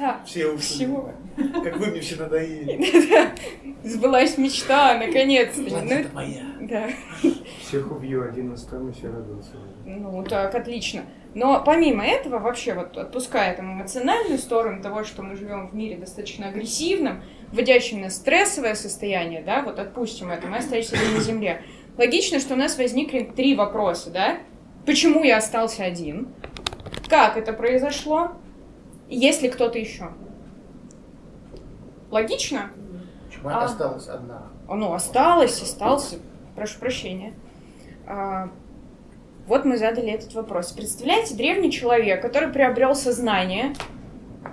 Да. Все ушли. Всего. Как вы мне все надоели. Сбылась мечта, наконец-то. Планета Ну, моя. да. Всех убью, один останусь и радовался. Ну, так, отлично. Но помимо этого, вообще, вот отпуская там эмоциональную сторону того, что мы живем в мире достаточно агрессивном, вводящем нас в стрессовое состояние, да, вот отпустим это, мы остаемся на Земле. Логично, что у нас возникли три вопроса, да? Почему я остался один? Как это произошло? Есть ли кто-то еще? Логично? Почему А. осталась одна? Ну, осталось, остался. Прошу прощения. А, вот мы задали этот вопрос. Представляете, древний человек, который приобрел сознание,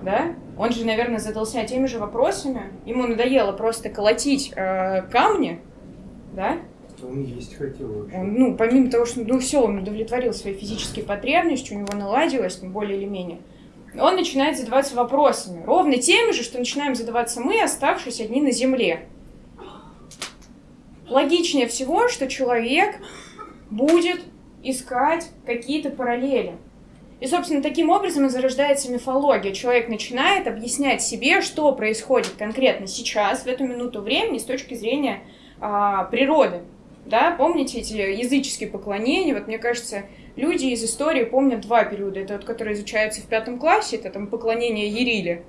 да? Он же, наверное, задался теми же вопросами. Ему надоело просто колотить э, камни, да? Он есть хотел вообще. Он, ну, помимо того, что, ну, все, он удовлетворил свои физические потребности, у него наладилось, ну, более или менее. Он начинает задаваться вопросами, ровно теми же, что начинаем задаваться мы, оставшись одни на земле. Логичнее всего, что человек будет искать какие-то параллели. И, собственно, таким образом и зарождается мифология. Человек начинает объяснять себе, что происходит конкретно сейчас, в эту минуту времени, с точки зрения а, природы. Да, помните эти языческие поклонения? Вот мне кажется, люди из истории помнят два периода. Это вот, которые изучаются в пятом классе, это там поклонение Ериле.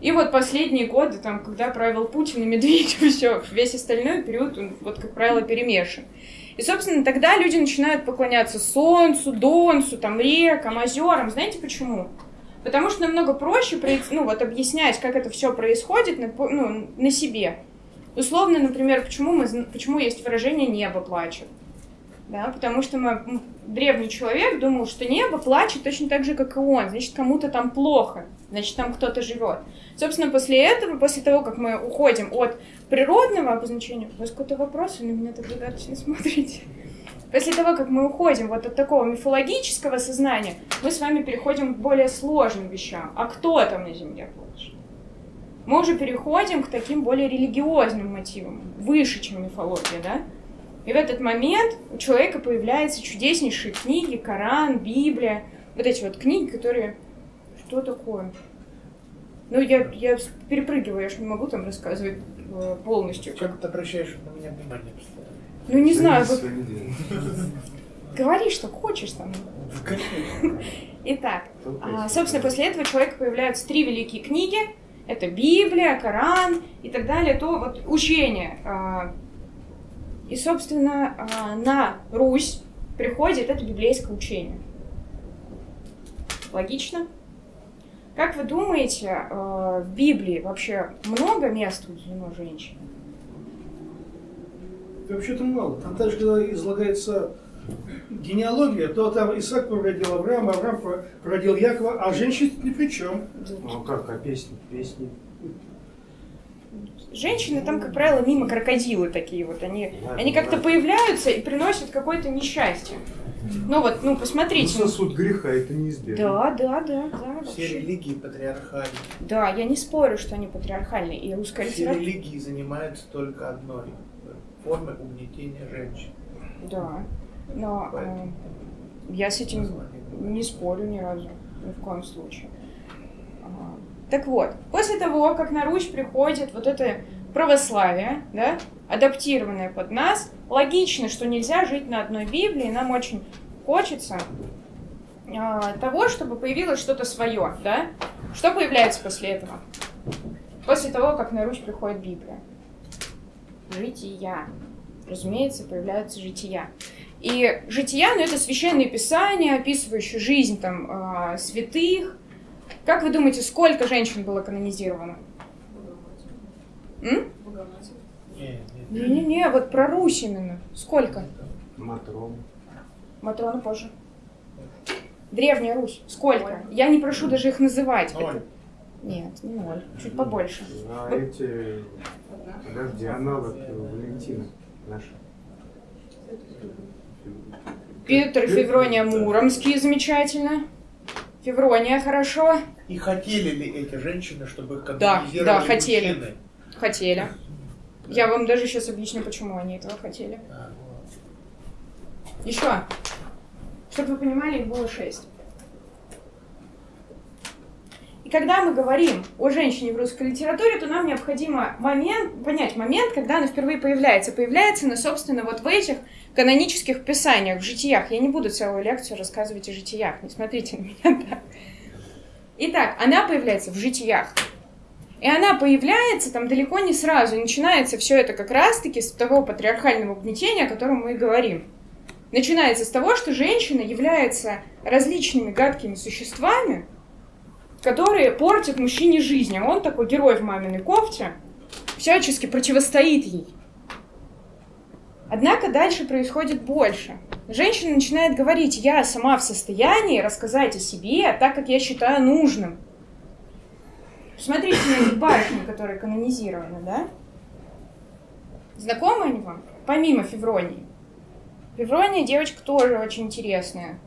И вот последние годы, там, когда правил Путин и Медведев, все, весь остальной период, он, вот, как правило, перемешан. И, собственно, тогда люди начинают поклоняться солнцу, донцу, там, рекам, озерам. Знаете почему? Потому что намного проще ну, вот, объяснять, как это все происходит на, ну, на себе. Условно, например, почему, мы, почему есть выражение «небо плачет». Да, потому что мы, древний человек думал, что небо плачет точно так же, как и он. Значит, кому-то там плохо, значит, там кто-то живет. Собственно, после этого, после того, как мы уходим от природного обозначения... У вас какой-то вопрос? Вы на меня так загадочно смотрите. После того, как мы уходим вот от такого мифологического сознания, мы с вами переходим к более сложным вещам. А кто там на Земле плачет? Мы уже переходим к таким более религиозным мотивам, выше, чем мифология, да? И в этот момент у человека появляются чудеснейшие книги, Коран, Библия, вот эти вот книги, которые... Что такое? Ну, я, я перепрыгиваю, я же не могу там рассказывать э, полностью. Чем ты обращаешь на меня внимание постоянно? Ну, не знаю, вот говори, что хочешь там. Итак, а, собственно, после этого у человека появляются три великие книги. Это Библия, Коран и так далее. То вот учение. А, И, собственно, а, на Русь приходит это библейское учение. Логично? Как вы думаете, э, в Библии вообще много мест уделено женщине? Вообще-то мало. Там даже когда излагается генеалогия, то там Исаак породил Авраама, Авраам породил Якова, а женщины ни при чем. Ну как, а песни, песни. Женщины там, как правило, мимо крокодилы такие вот. Они, они как-то появляются и приносят какое-то несчастье. Ну вот, ну Ну, посмотрите. сосуд греха, это неизбежно. Да, да, да, да. Все вообще. религии патриархальны. Да, я не спорю, что они патриархальные. И русская Все литература... религии занимаются только одной формой угнетения женщин. Да. Но э, я с этим не спорю ни разу. Ни в коем случае. Так вот, после того, как на Русь приходит вот это православие, да, адаптированное под нас, логично, что нельзя жить на одной Библии, нам очень хочется а, того, чтобы появилось что-то свое, да? Что появляется после этого? После того, как на Русь приходит Библия. Жития. Разумеется, появляются жития. И жития, ну, это священные писания, описывающие жизнь там а, святых. Как вы думаете, сколько женщин было канонизировано? М? Не, не. Не-не-не, вот про Русь именно. Сколько? Матрон. Матрона позже. Древняя Русь. Сколько? Я не прошу даже их называть. Ноль. Это- Нет, не ноль. Чуть побольше. А эти... Подожди, аналог Валентина наша. Петр и Феврония Муромские, замечательно. Феврония, хорошо. И хотели ли эти женщины, чтобы их Да, да, хотели. мужчины? Хотели. Я вам даже сейчас объясню, почему они этого хотели. А, вот. Еще. Чтобы вы понимали, их было шесть. И когда мы говорим о женщине в русской литературе, то нам необходимо момент, понять момент, когда она впервые появляется. Появляется она, собственно, вот в этих канонических писаниях, в житиях. Я не буду целую лекцию рассказывать о житиях, не смотрите на меня так. Итак, она появляется в житиях. И она появляется там далеко не сразу. Начинается все это как раз-таки с того патриархального угнетения, о котором мы и говорим. Начинается с того, что женщина является различными гадкими существами, которые портят мужчине жизнь. А он такой герой в маминой кофте, всячески противостоит ей. Однако дальше происходит больше. Женщина начинает говорить, я сама в состоянии рассказать о себе так, как я считаю нужным. Смотрите на эти барышни, которые канонизированы, да? Знакомы они вам? Помимо Февронии. Феврония девочка тоже очень интересная.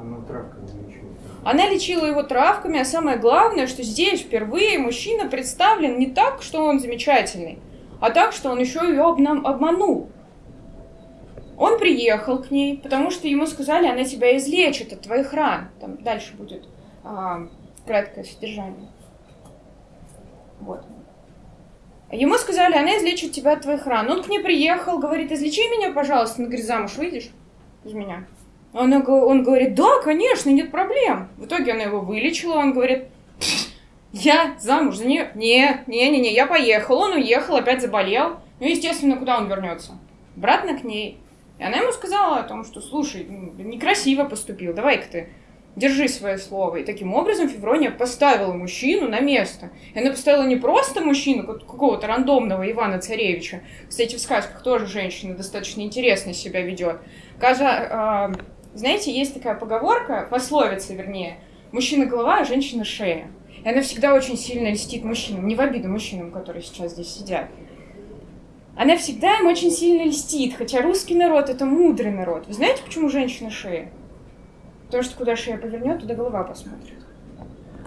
Она травками лечила. Она лечила его травками, а самое главное, что здесь впервые мужчина представлен не так, что он замечательный, а так, что он еще ее обманул. Он приехал к ней, потому что ему сказали, она тебя излечит от твоих ран. Там дальше будет а, краткое содержание. Вот. Ему сказали, она излечит тебя от твоих ран. Он к ней приехал, говорит, излечи меня, пожалуйста. Она говорит, замуж выйдешь из меня? Она, он говорит, да, конечно, нет проблем. В итоге она его вылечила, он говорит, я замуж за нее? Не, не, не, не, я поехал. Он уехал, опять заболел. Ну, естественно, куда он вернется? Обратно к ней. И она ему сказала о том, что, слушай, ну, некрасиво поступил, давай-ка ты держи свое слово. И таким образом Феврония поставила мужчину на место. И она поставила не просто мужчину, как- какого-то рандомного Ивана Царевича. Кстати, в сказках тоже женщина достаточно интересно себя ведет. Каза, а, знаете, есть такая поговорка, пословица, вернее, мужчина голова, а женщина шея. И она всегда очень сильно льстит мужчинам, не в обиду мужчинам, которые сейчас здесь сидят. Она всегда им очень сильно льстит, хотя русский народ это мудрый народ. Вы знаете, почему женщина шея? Потому что куда шея повернет, туда голова посмотрит.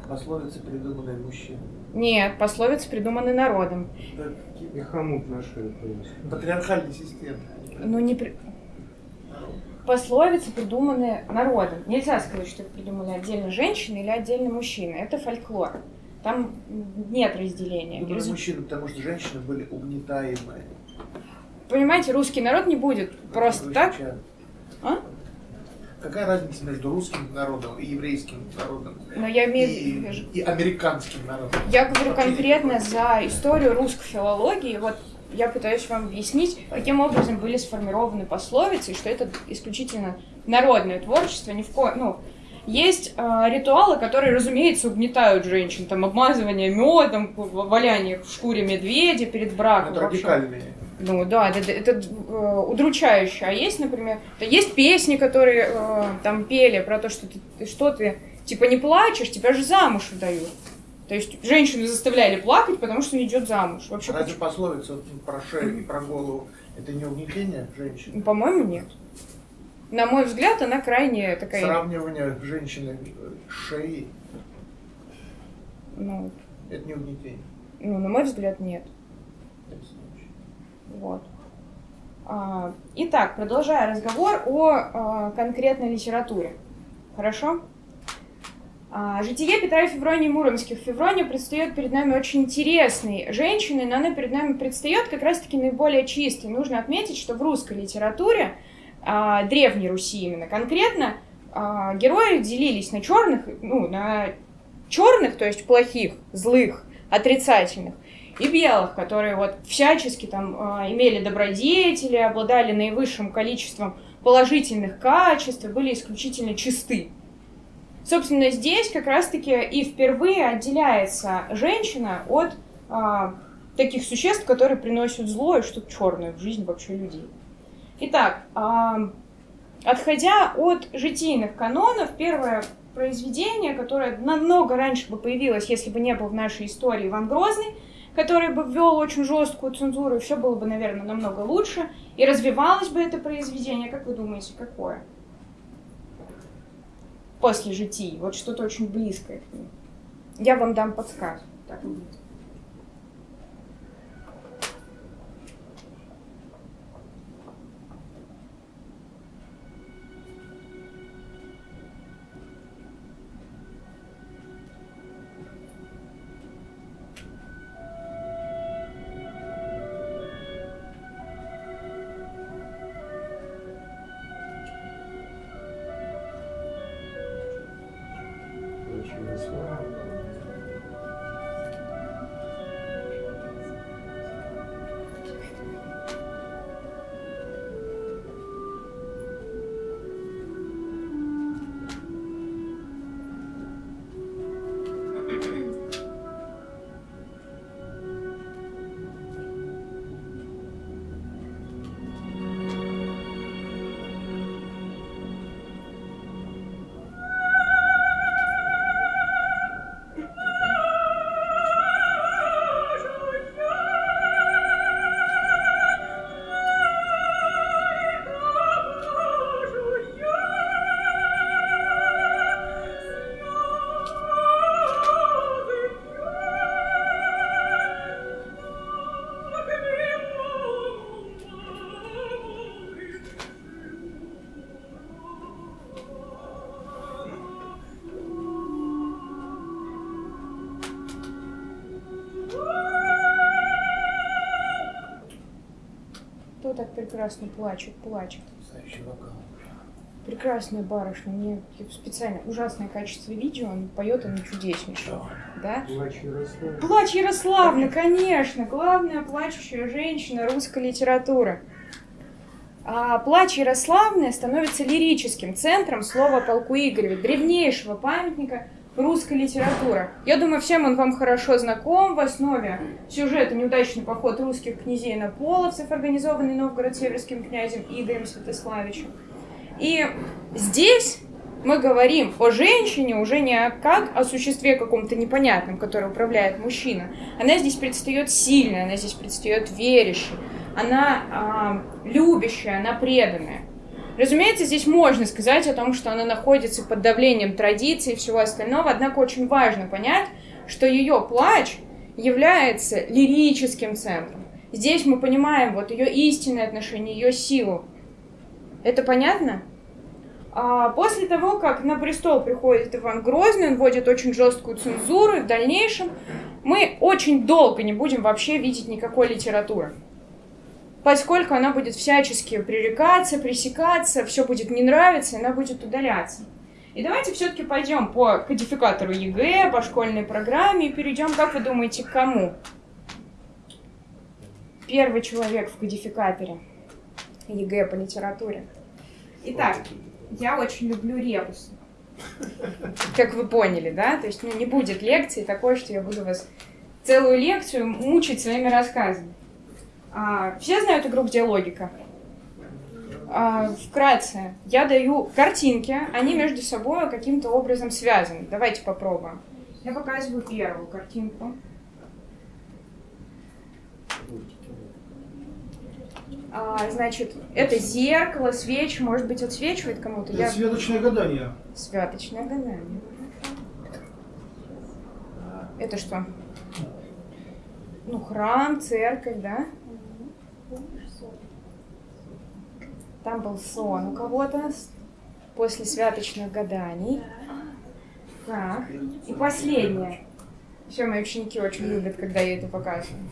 Пословица, придуманная мужчиной. Нет, пословицы придуманы народом. Да, какие- И хомут на шею повесил. Патриархальной системы. Ну, не при... Пословицы придуманы народом. Нельзя сказать, что их придумали отдельно женщины или отдельно мужчины. Это фольклор. Там нет разделения. Думаю, Резу- мужчины, потому что женщины были угнетаемые. Понимаете, русский народ не будет просто Вы так. сейчас- А? Какая разница между русским народом и еврейским народом? Но я имею И, и американским народом? Я говорю конкретно за историю русской филологии. Вот я пытаюсь вам объяснить, каким образом были сформированы пословицы, и что это исключительно народное творчество. Ни в ко... ну, есть э, ритуалы, которые, разумеется, угнетают женщин. Там обмазывание медом, валяние в шкуре медведя перед браком. Это радикальные. Ну да, это, это, э, удручающе. А есть, например, да есть песни, которые э, там пели про то, что ты что ты, типа не плачешь, тебя же замуж выдают. То есть женщину заставляли плакать, потому что не идет замуж. Вообще, Разве пословица вот про шею и про голову это не угнетение женщин? по-моему, нет. На мой взгляд, она крайне такая, Сравнивание женщины э, шеей ну, это не угнетение. ну, на мой взгляд, нет. Вот. А, итак, продолжая разговор о а, конкретной литературе. Хорошо? А, житие Петра и Февронии Муромских. Феврония предстает перед нами очень интересной женщиной, но она перед нами предстает как раз-таки наиболее чистой. Нужно отметить, что в русской литературе, а, Древней Руси именно конкретно, а, герои делились на черных, ну, на черных, то есть плохих, злых, отрицательных, и белых, которые вот всячески там имели добродетели, обладали наивысшим количеством положительных качеств, были исключительно чисты. Собственно, здесь как раз-таки и впервые отделяется женщина от а, таких существ, которые приносят зло и что-то черное в жизнь вообще людей. Итак, а, отходя от житийных канонов, первое произведение, которое намного раньше бы появилось, если бы не был в нашей истории Иван Грозный, который бы ввел очень жесткую цензуру, и все было бы, наверное, намного лучше, и развивалось бы это произведение. Как вы думаете, какое? После житий. Вот что-то очень близкое к ним. Я вам дам подсказку. Так. Прекрасно плачет, плачет. Прекрасная барышня, мне специально ужасное качество видео, он поет она чудеснейше, да? Плач Ярослав. Плач Ярославна, конечно, главная плачущая женщина русской литературы. А плач Ярославны становится лирическим центром слова полку Игореве, древнейшего памятника русской литературы. Я думаю, всем он вам хорошо знаком. В основе сюжета неудачный поход русских князей на половцев, организованный Новгород-Северским князем Игорем Святославичем. И здесь мы говорим о женщине уже не как о существе каком-то непонятном, которое управляет мужчина. Она здесь предстает сильной, она здесь предстает верящей, она э, любящая, она преданная. Разумеется, здесь можно сказать о том, что она находится под давлением традиций и всего остального, однако очень важно понять, что ее плач является лирическим центром. Здесь мы понимаем вот ее истинное отношение, ее силу. Это понятно? А после того, как на престол приходит Иван Грозный, он вводит очень жесткую цензуру, и в дальнейшем мы очень долго не будем вообще видеть никакой литературы. Поскольку она будет всячески пререкаться, пресекаться, все будет не нравиться, она будет удаляться. И давайте все-таки пойдем по кодификатору ЕГЭ, по школьной программе и перейдем, как вы думаете, к кому? Первый человек в кодификаторе ЕГЭ по литературе. Итак, я очень люблю ребусы. Как вы поняли, да? То есть ну, не будет лекции такой, что я буду вас целую лекцию мучить своими рассказами. А, все знают игру «Где логика»? А, вкратце, я даю картинки, они между собой каким-то образом связаны. Давайте попробуем. Я показываю первую картинку. А, значит, это зеркало, свечи, может быть, отсвечивает кому-то. Это святочное гадание. Святочное гадание. Это что? Ну, храм, церковь, да? Там был сон у кого-то после святочных гаданий. Так, и последнее. Все мои ученики очень любят, когда я это показываю.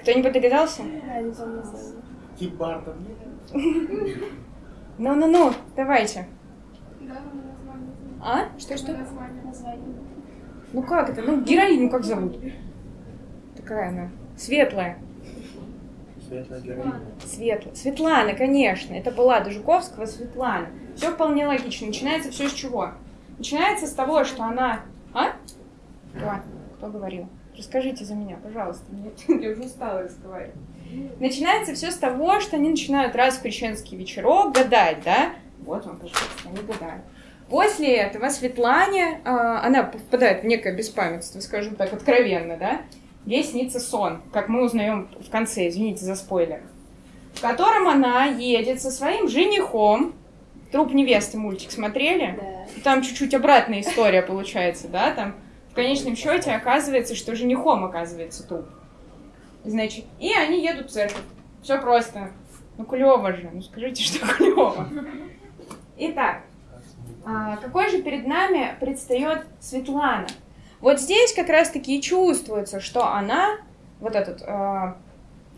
Кто-нибудь догадался? Тип Бартон. Ну-ну-ну, давайте. А? Что-что? Ну как это? Ну, героиню как зовут? Такая она. Светлая. Светлая героиня. Светлая. Светлана, конечно. Это была до Жуковского Светлана. Все вполне логично. Начинается все с чего? Начинается с того, что она... А? Кто? Кто говорил? Расскажите за меня, пожалуйста. Я уже устала разговаривать. Начинается все с того, что они начинают раз в крещенский вечерок гадать, да? Вот вам, пожалуйста, они гадают. После этого Светлане, э, она попадает в некое беспамятство, скажем так, откровенно, да? Ей снится сон, как мы узнаем в конце, извините за спойлер, в котором она едет со своим женихом, Труп невесты мультик смотрели? Да. Там чуть-чуть обратная история получается, да? Там в конечном счете оказывается, что женихом оказывается труп. Значит, и они едут в церковь. Все просто. Ну, клево же. Ну, скажите, что клево. Итак, а, какой же перед нами предстает Светлана? Вот здесь как раз-таки и чувствуется, что она, вот, этот, а,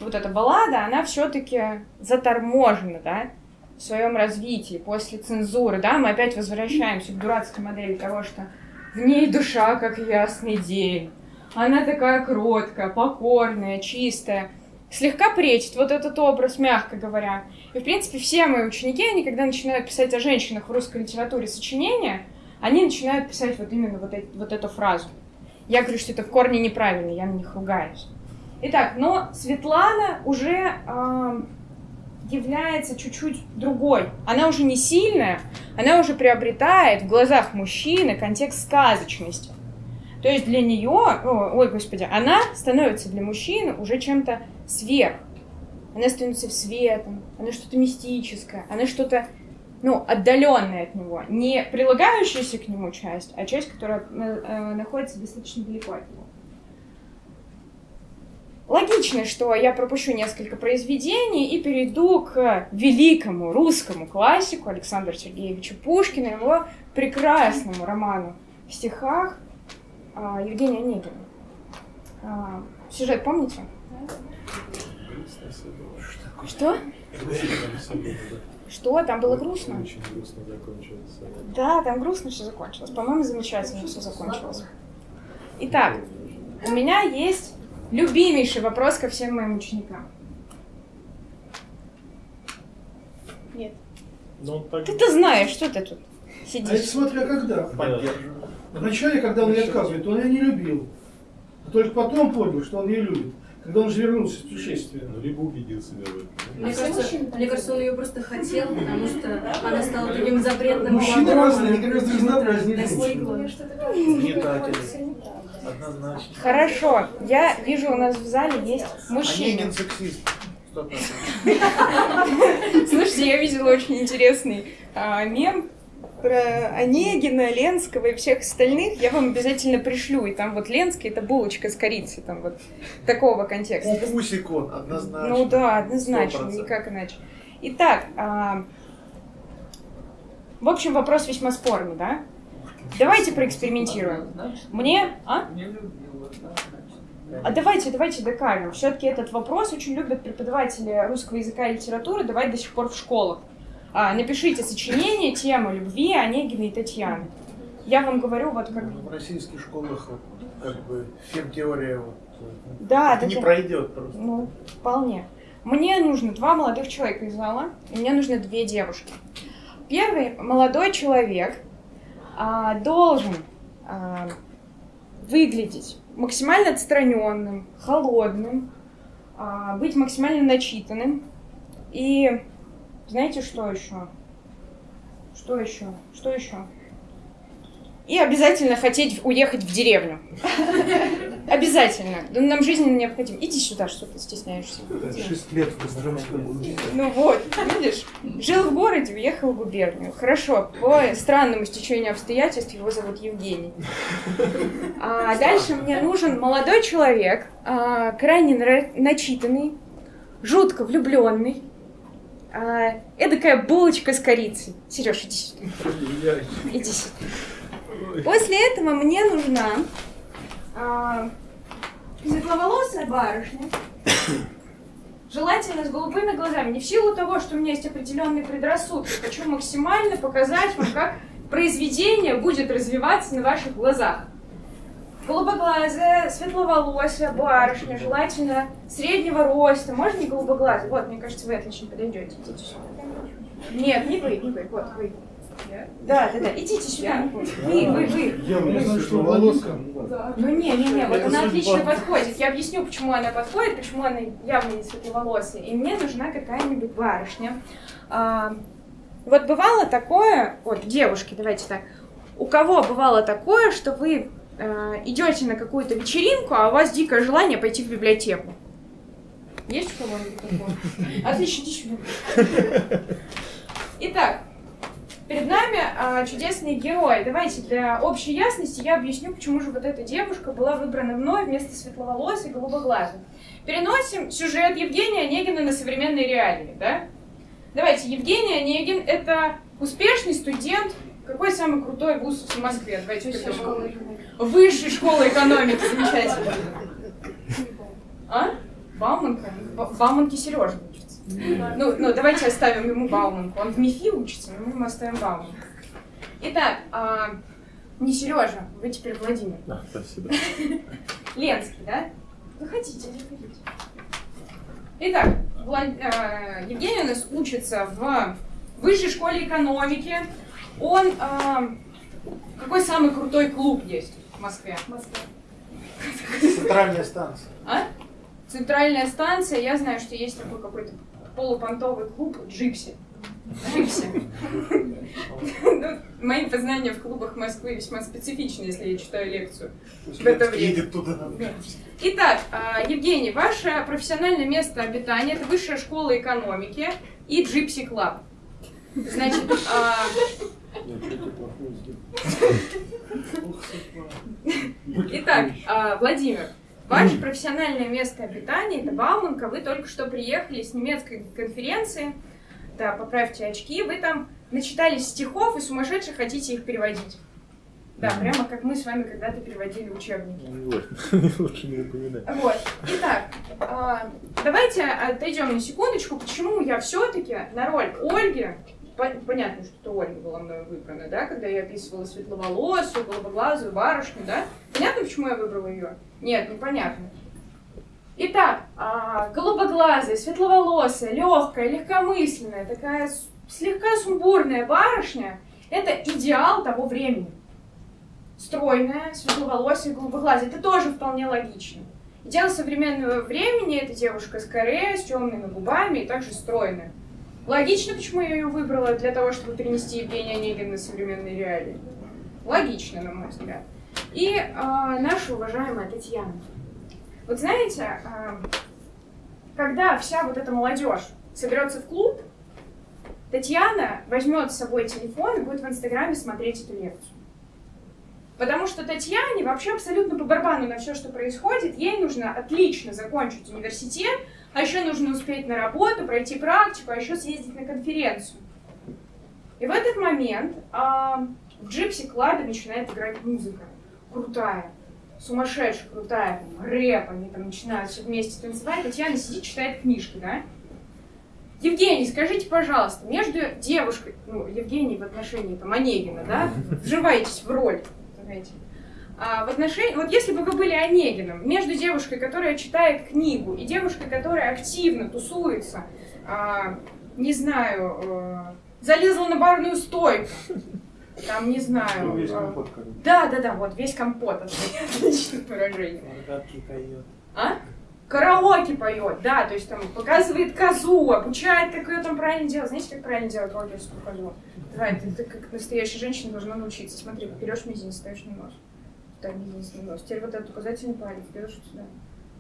вот эта баллада, она все-таки заторможена, да, в своем развитии после цензуры, да, мы опять возвращаемся к дурацкой модели того, что в ней душа, как ясный день. Она такая кроткая, покорная, чистая. Слегка пречит вот этот образ, мягко говоря. И, в принципе, все мои ученики, они, когда начинают писать о женщинах в русской литературе сочинения, они начинают писать вот именно вот, эти, вот эту фразу. Я говорю, что это в корне неправильно, я на них ругаюсь. Итак, но Светлана уже э, является чуть-чуть другой. Она уже не сильная, она уже приобретает в глазах мужчины контекст сказочности. То есть для нее, ой, господи, она становится для мужчины уже чем-то сверх. Она становится светом, она что-то мистическое, она что-то, ну, отдаленное от него. Не прилагающаяся к нему часть, а часть, которая э, находится достаточно далеко от него. Логично, что я пропущу несколько произведений и перейду к великому русскому классику Александру Сергеевичу Пушкину, его прекрасному роману в стихах а, Евгения Онегина. А, сюжет помните? Что? Что? Там было грустно? Очень грустно закончилось. Да, там грустно все закончилось. По-моему, замечательно все закончилось. Итак, у меня есть любимейший вопрос ко всем моим ученикам. Нет. Ну, так Ты-то знаешь, что ты тут А это сидишь. смотря когда. Поддерживаю. Вначале, когда он ей отказывает, он ее не любил. А только потом понял, что он ее любит. Когда он же вернулся с путешествия. ну, либо убедил себя в этом. Мне кажется, мне кажется, он ее просто хотел, потому что она стала таким запретным Мужчины разные, они гораздо разнообразнее Достигла. Угнетатели. Однозначно. Хорошо, я вижу, у нас в зале есть мужчины. Онегин сексист. Слушайте, я видела очень интересный а, мем про Онегина, Ленского и всех остальных. Я вам обязательно пришлю. И там вот Ленский это булочка с корицей, там вот такого контекста. Пупусик он, однозначно. Ну да, однозначно, 100%. никак иначе. Итак, а, в общем, вопрос весьма спорный, да? Давайте проэкспериментируем. Мне, а? А давайте, давайте докажем. Все-таки этот вопрос очень любят преподаватели русского языка и литературы давать до сих пор в школах. А, напишите сочинение, тема любви Онегина и Татьяны. Я вам говорю, вот как... Ну, В российских школах как бы фем-теория вот, э, Да, не да. пройдет просто. Ну, вполне. Мне нужно два молодых человека из зала, и мне нужны две девушки. Первый молодой человек а, должен а, выглядеть максимально отстраненным, холодным, а, быть максимально начитанным. И знаете, что еще? Что еще? Что еще? И обязательно хотеть уехать в деревню. Обязательно. Да Нам жизненно необходимо. Иди сюда, что ты стесняешься. Шесть лет в Костромском был. Ну вот, видишь, жил в городе, уехал в губернию. Хорошо, по странному стечению обстоятельств его зовут Евгений. А дальше мне нужен молодой человек, а, крайне начитанный, жутко влюбленный, а, эдакая булочка с корицей. Сереж, иди сюда. Иди сюда. После этого мне нужна а, светловолосая барышня, желательно с голубыми глазами. Не в силу того, что у меня есть определенные предрассудки. Хочу максимально показать вам, как произведение будет развиваться на ваших глазах. Голубоглазая, светловолосая барышня, желательно среднего роста. Можно не голубоглазая? Вот, мне кажется, вы отлично подойдете. Идите сюда. Нет, не вы, не вы, вот вы. Да, да, да, идите сюда. Вы, вы, вы. Я не знаю, что волоска. Ну не, не, не, вот она отлично подходит. Я объясню, почему она подходит, почему она явно не светловолосая. И мне нужна какая-нибудь барышня. А, вот бывало такое, вот девушки, давайте так. У кого бывало такое, что вы идете на какую-то вечеринку, а у вас дикое желание пойти в библиотеку? Есть у кого-нибудь такое? Отлично, иди сюда. Итак, Перед нами а, чудесные герои. Давайте для общей ясности я объясню, почему же вот эта девушка была выбрана мной вместо светловолосой и голубоглазой. Переносим сюжет Евгения Онегина на современные реалии, да? Давайте, Евгений Онегин — это успешный студент. Какой самый крутой вуз в Москве? Давайте придумаем. Высшей школы экономики, замечательно. А? Бауманка? Ба- Бауманки Сережа учится. Ну, ну, давайте оставим ему Бауманку. Он в МИФИ учится, но мы ему оставим Бауманку. Итак, а, не Сережа, вы теперь Владимир. Да, спасибо. Ленский, да? Заходите, заходите. Итак, Влад- а, Евгений у нас учится в высшей школе экономики. Он... а, какой самый крутой клуб есть в Москве? Центральная станция. А? Центральная станция, я знаю, что есть такой какой-то полупонтовый клуб Gipsy. Gipsy. Ну, Мои познания в клубах Москвы весьма специфичны, если я читаю лекцию. В это время. Туда. Итак, а, Евгений, ваше профессиональное место обитания – это высшая школа экономики и Gipsy Club. Значит, итак, а, Владимир, ваше профессиональное место обитания – это Бауманка. Вы только что приехали с немецкой конференции. Да, поправьте очки. Вы там начитались стихов и сумасшедше хотите их переводить. Да, прямо как мы с вами когда-то переводили учебники. Лучше не напоминать. Вот. Итак, а, давайте отойдем на секундочку, почему я все-таки на роль Ольги, понятно, что Ольга была мною выбрана, да, когда я описывала светловолосую, голубоглазую барышню, да? Понятно, почему я выбрала ее? Нет, непонятно. Итак, а, голубоглазая, светловолосая, легкая, легкомысленная, такая слегка сумбурная барышня – это идеал того времени. Стройная, светловолосая, голубоглазая – это тоже вполне логично. Идеал современного времени – это девушка с каре, с темными губами и также стройная. Логично, почему я ее выбрала для того, чтобы перенести Евгения Онегина на современные реалии. Логично, на мой взгляд. И а, наша уважаемая Татьяна. Вот знаете, а, когда вся вот эта молодежь соберется в клуб, Татьяна возьмет с собой телефон и будет в Инстаграме смотреть эту лекцию. Потому что Татьяне вообще абсолютно по барабану на все, что происходит. Ей нужно отлично закончить университет, а еще нужно успеть на работу, пройти практику, а еще съездить на конференцию. И в этот момент а, в Джипси Клабе начинает играть музыка. Крутая, сумасшедшая, крутая, там, рэп, они там начинают все вместе танцевать. Татьяна сидит, читает книжку, да? Евгений, скажите, пожалуйста, между девушкой, ну, Евгений в отношении там Онегина, да, вживаетесь в роль, а, в отношении, вот если бы вы были Онегиным, между девушкой, которая читает книгу, и девушкой, которая активно тусуется, а, не знаю, э, залезла на барную стойку, там, не знаю... Ну, весь э, компот, короче. Да, да, да, вот, весь компот, отличное выражение. Мордатки поет. А? Караоке поет, да, то есть там показывает козу, обучает, как ее там правильно делать. Знаете, как правильно делать рокерскую козу? Давай, ты, ты как настоящая женщина должна научиться. Смотри, берешь мизинец, ставишь на нос. Так, мизинец на нос. Теперь вот этот указательный палец берешь вот сюда.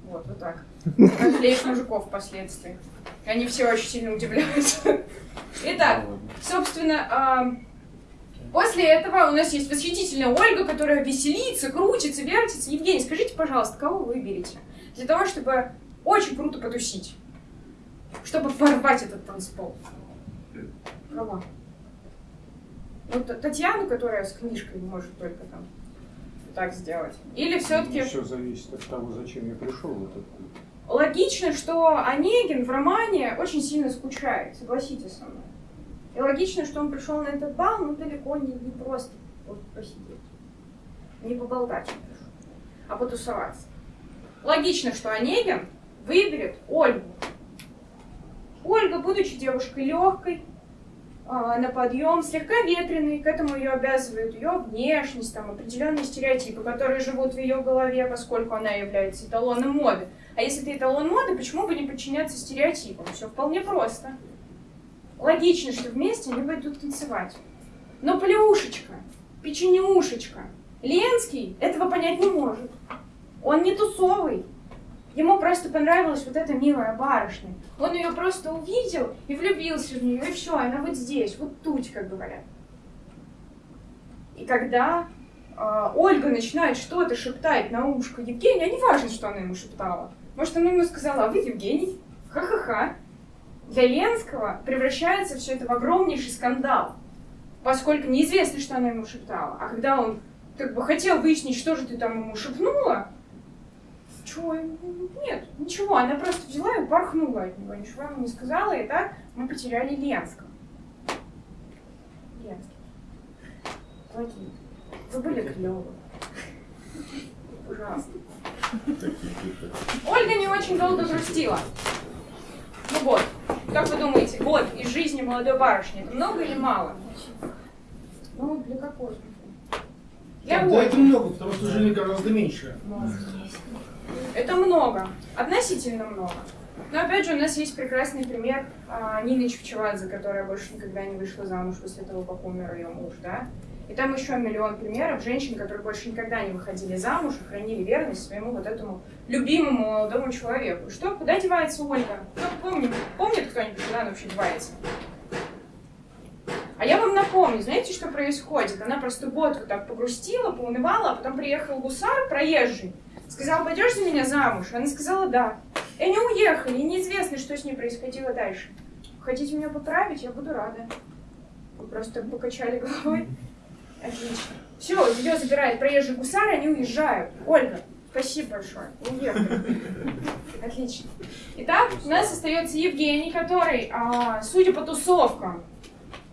Вот, вот так. Разлеешь мужиков впоследствии. Они все очень сильно удивляются. Итак, собственно, а, после этого у нас есть восхитительная Ольга, которая веселится, крутится, вертится. Евгений, скажите, пожалуйста, кого вы выберете? Для того, чтобы очень круто потусить. Чтобы порвать этот танцпол. Кого? Ну, Т- Татьяну, которая с книжкой может только там так сделать. Или все-таки Все зависит от того, зачем я пришел в этот клуб. логично, что Онегин в романе очень сильно скучает, согласитесь со мной. И логично, что он пришел на этот бал, ну, далеко не, не просто вот посидеть. Не поболтать он пришел, а потусоваться. Логично, что Онегин выберет Ольгу. Ольга, будучи девушкой легкой, на подъем, слегка ветреной, к этому ее обязывают ее внешность, там, определенные стереотипы, которые живут в ее голове, поскольку она является эталоном моды. А если ты эталон моды, почему бы не подчиняться стереотипам? Все вполне просто. Логично, что вместе они пойдут танцевать. Но плюшечка, печенюшечка, Ленский этого понять не может. Он не тусовый. Ему просто понравилась вот эта милая барышня. Он ее просто увидел и влюбился в нее, и все, она вот здесь, вот тут, как говорят. И когда э, Ольга начинает что-то шептать на ушко Евгения, а не важно, что она ему шептала. Может, она ему сказала, а вы Евгений? Ха-ха-ха. Для Ленского превращается все это в огромнейший скандал, поскольку неизвестно, что она ему шептала. А когда он как бы хотел выяснить, что же ты там ему шепнула, чего? Нет, ничего, она просто взяла и порхнула от него, ничего ему не сказала, и так мы потеряли Ленского. Ленский. Плохие. Вы были клевы. Ужасно. Ольга не очень долго грустила. Ну вот, как вы думаете, год из жизни молодой барышни, это много или мало? Ну, для какой? Для Да, это много, потому что жизнь гораздо меньше. Это много, относительно много. Но опять же, у нас есть прекрасный пример а, Нины Чевчевадзе, которая больше никогда не вышла замуж после того, как умер ее муж, да? И там еще миллион примеров женщин, которые больше никогда не выходили замуж и хранили верность своему вот этому любимому молодому человеку. Что, куда девается Ольга? Кто помнит, помнит кто-нибудь, куда она вообще девается? А я вам напомню, знаете, что происходит? Она просто вот так погрустила, поунывала, а потом приехал гусар, проезжий, сказал, пойдешь за меня замуж? Она сказала, да. И они уехали, и неизвестно, что с ней происходило дальше. Хотите меня поправить? Я буду рада. Вы просто покачали головой. Отлично. Все, ее забирает проезжий гусар, они уезжают. Ольга, спасибо большое. Уехали. Отлично. Итак, у нас остается Евгений, который, а, судя по тусовкам,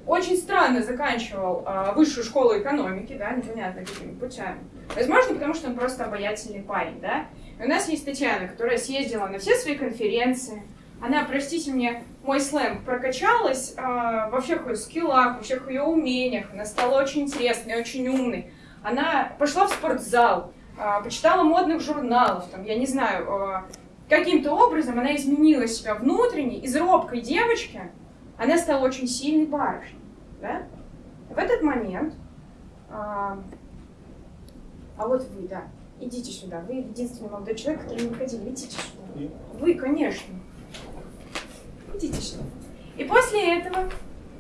очень странно заканчивал а, высшую школу экономики, да, непонятно какими путями. Возможно, потому что он просто обаятельный парень, да. И у нас есть Татьяна, которая съездила на все свои конференции. Она, простите мне, мой сленг, прокачалась а, во всех ее скиллах, во всех ее умениях. Она стала очень интересной, очень умной. Она пошла в спортзал, а, почитала модных журналов, там, я не знаю, а, каким-то образом она изменила себя внутренне, из робкой девочки она стала очень сильной барышней. Да? В этот момент, а, а вот вы, да, идите сюда, вы единственный молодой человек, который не выходил, идите сюда. Вы, конечно. Идите сюда. И после этого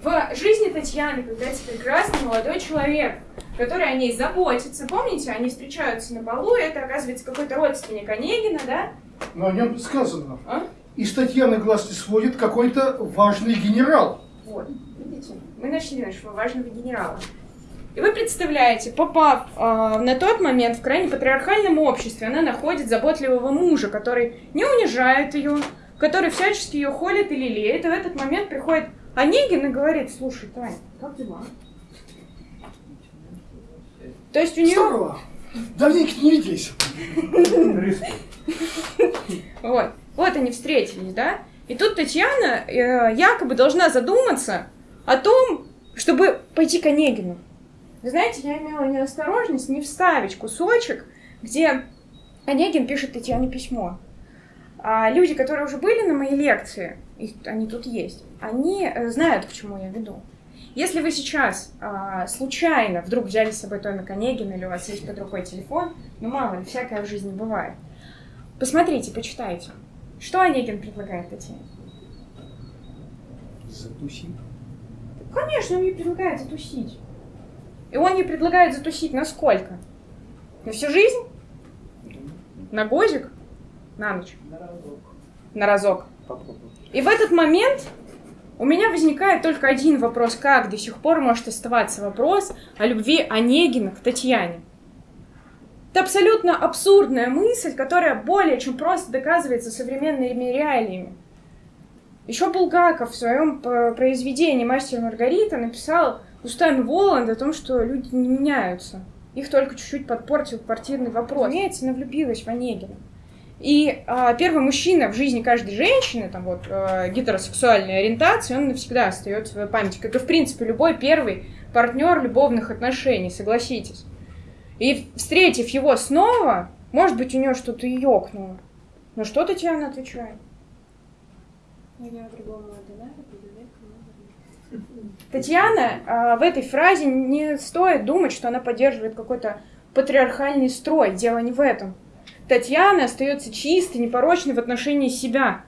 в жизни Татьяны появляется прекрасный молодой человек, который о ней заботится. Помните, они встречаются на балу, и это оказывается какой-то родственник Онегина, да? Но о нем сказано. А? Из Татьяны глаз не сводит какой-то важный генерал. Вот, видите? Мы нашли нашего важного генерала. И вы представляете, попав э, на тот момент в крайне патриархальном обществе, она находит заботливого мужа, который не унижает ее, который всячески ее холит и лелеет. И в этот момент приходит Онегин и говорит, слушай, Таня, как дела? То есть у нее... Здорово. Давненько не виделись. Вот. Вот они встретились, да? И тут Татьяна э, якобы должна задуматься о том, чтобы пойти к Онегину. Вы знаете, я имела неосторожность не вставить кусочек, где Онегин пишет Татьяне письмо. А люди, которые уже были на моей лекции, их, они тут есть, они э, знают, к чему я веду. Если вы сейчас а, случайно вдруг взяли с собой томик Онегина или у вас есть под рукой телефон, ну мало ли, всякое в жизни бывает, посмотрите, почитайте. Что Онегин предлагает Татьяне? Затусить. Конечно, он ей предлагает затусить. И он ей предлагает затусить на сколько? На всю жизнь? На годик? На ночь? На разок. Попробуй. И в этот момент у меня возникает только один вопрос, как до сих пор может оставаться вопрос о любви Онегина к Татьяне. Это абсолютно абсурдная мысль, которая более чем просто доказывается современными реалиями. Еще Булгаков в своем п- произведении «Мастер Маргарита» написал устами Воланда о том, что люди не меняются. Их только чуть-чуть подпортил квартирный вопрос. Разумеется, она влюбилась в Онегина. И а, первый мужчина в жизни каждой женщины, там вот э, гетеросексуальной ориентации, он навсегда остается в своей памяти, как и в принципе любой первый партнер любовных отношений, согласитесь. И встретив его снова, может быть, у нее что-то и ёкнуло. Но что Татьяна отвечает? Татьяна а, в этой фразе не стоит думать, что она поддерживает какой-то патриархальный строй. Дело не в этом. Татьяна остается чистой, непорочной в отношении себя.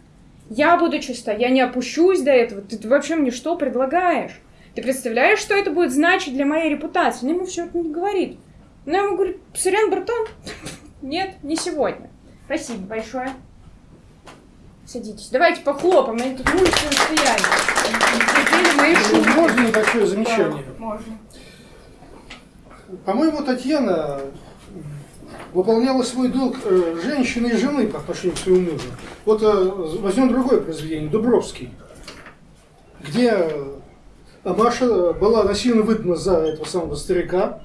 Я буду чиста, я не опущусь до этого. Ты, ты вообще мне что предлагаешь? Ты представляешь, что это будет значить для моей репутации? Она ему все это не говорит. Она ему говорит, сорян, братан, нет, не сегодня. Спасибо большое. Садитесь. Давайте похлопаем, они тут мужественно стояли. Можно небольшое замечание? Да, можно. По-моему, Татьяна выполняла свой долг э, женщины и жены по отношению к своему мужу. Вот э, возьмем другое произведение, Дубровский, где Маша была насильно выдана за этого самого старика.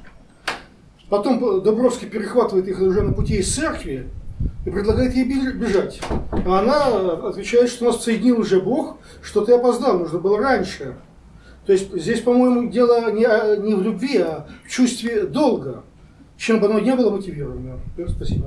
Потом Дубровский перехватывает их уже на пути из церкви и предлагает ей беж- бежать. А она отвечает, что нас соединил уже Бог, что ты опоздал, нужно было раньше. То есть здесь, по-моему, дело не, о- не в любви, а в чувстве долга. Чем бы оно ни было мотивировано. Спасибо.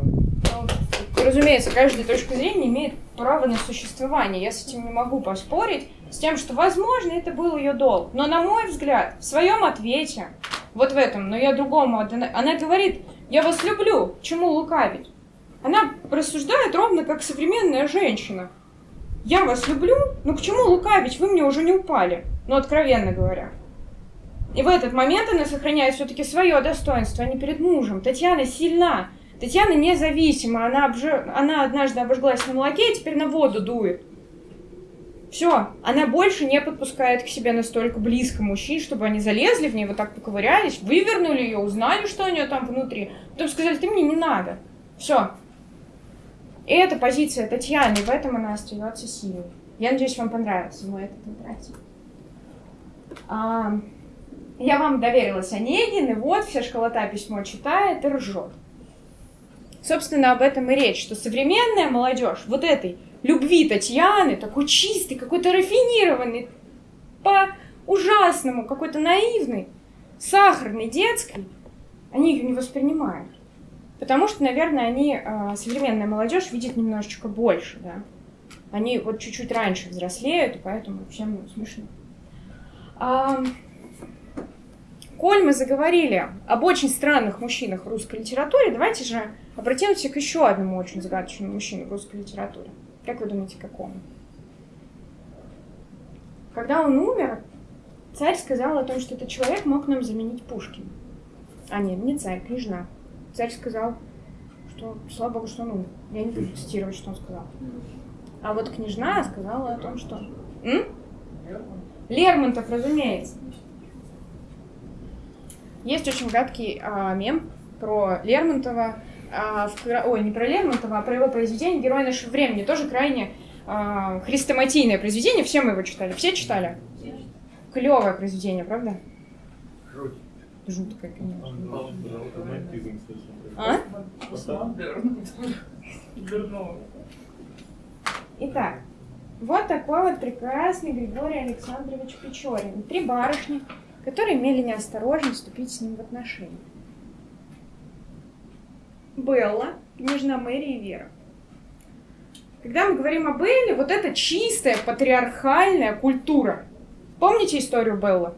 Разумеется, каждая точка зрения имеет право на существование. Я с этим не могу поспорить. С тем, что, возможно, это был ее долг. Но, на мой взгляд, в своем ответе, вот в этом, но я другому, она говорит, я вас люблю, чему лукавить? Она рассуждает ровно как современная женщина. Я вас люблю, но к чему лукавить? Вы мне уже не упали. Ну, откровенно говоря. И в этот момент она сохраняет все-таки свое достоинство, а не перед мужем. Татьяна сильна. Татьяна независима. Она, обж... она однажды обожглась на молоке, и теперь на воду дует. Все, она больше не подпускает к себе настолько близко мужчин, чтобы они залезли в нее, вот так поковырялись, вывернули ее, узнали, что у нее там внутри. Потом сказали, ты мне не надо. Все. И это позиция Татьяны, в этом она остается силой. Я надеюсь, вам понравился мой этот интерактив. А, я вам доверилась Онегин, и вот вся школота письмо читает и ржет. Собственно, об этом и речь, что современная молодежь вот этой любви Татьяны, такой чистый, какой-то рафинированный, по-ужасному, какой-то наивный, сахарный, детский, они ее не воспринимают. Потому что, наверное, они, э, современная молодежь, видит немножечко больше, да. Они вот чуть-чуть раньше взрослеют, и поэтому всем смешно. А, коль мы заговорили об очень странных мужчинах в русской литературе, давайте же обратимся к еще одному очень загадочному мужчине в русской литературе. Как вы думаете, какому? Когда он умер, царь сказал о том, что этот человек мог нам заменить Пушкина. А нет, не царь, княжна. Царь сказал, что слава богу, что умер. Я не буду цитировать, что он сказал. А вот княжна сказала о том, что... М? Лермонтов, разумеется. Есть очень гадкий а, мем про Лермонтова, а, в, ой, не про Лермонтова, а про его произведение «Герой нашего времени». Тоже крайне а, хрестоматийное произведение, все мы его читали. Все читали? Клевое произведение, правда? Жуть. Жуткое, конечно. А? Итак, вот такой вот прекрасный Григорий Александрович Печорин. Три барышни, которые имели неосторожность вступить с ним в отношения. Белла, княжна Мэри и Вера. Когда мы говорим о Белле, вот это чистая патриархальная культура. Помните историю Беллы?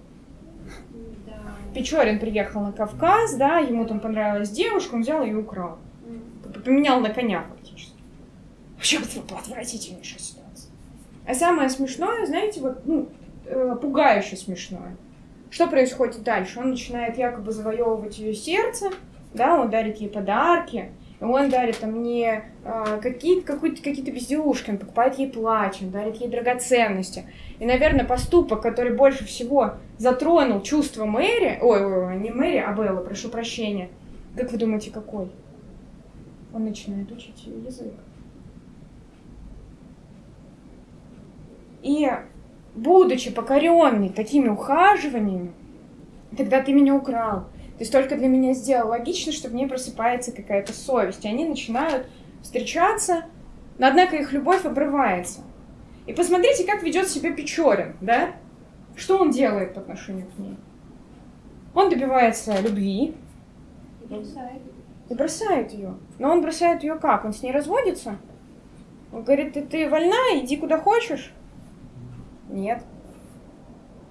Печорин приехал на Кавказ, да, ему там понравилась девушка, он взял ее и украл. Поменял на коня фактически. Вообще отвратительнейшая ситуация. А самое смешное, знаете, вот, ну, э, пугающе смешное. Что происходит дальше? Он начинает якобы завоевывать ее сердце, да, он дарит ей подарки, он дарит мне э, какие-то какие-то безделушки, он покупает ей он дарит ей драгоценности. И, наверное, поступок, который больше всего затронул чувство Мэри, ой, ой, ой, не Мэри, а Белла, прошу прощения. Как вы думаете, какой? Он начинает учить ее язык. И, будучи покоренный такими ухаживаниями, тогда ты меня украл, ты столько для меня сделал. Логично, что в ней просыпается какая-то совесть. И они начинают встречаться, но однако их любовь обрывается. И посмотрите, как ведет себя Печорин, да? Что он делает по отношению к ней? Он добивается любви и бросает ее. Но он бросает ее как? Он с ней разводится? Он говорит, ты, ты вольна, иди куда хочешь. Нет.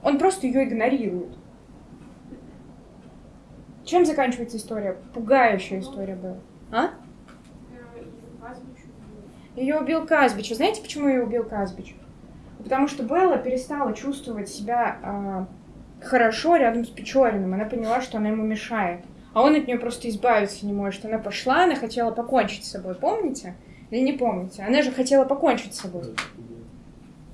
Он просто ее игнорирует. Чем заканчивается история? Пугающая история была. А? Ее убил Казбич. А знаете, почему ее убил Казбич? Потому что Белла перестала чувствовать себя э, хорошо рядом с Печориным. Она поняла, что она ему мешает. А он от нее просто избавиться не может. Она пошла, она хотела покончить с собой. Помните? Или не помните? Она же хотела покончить с собой.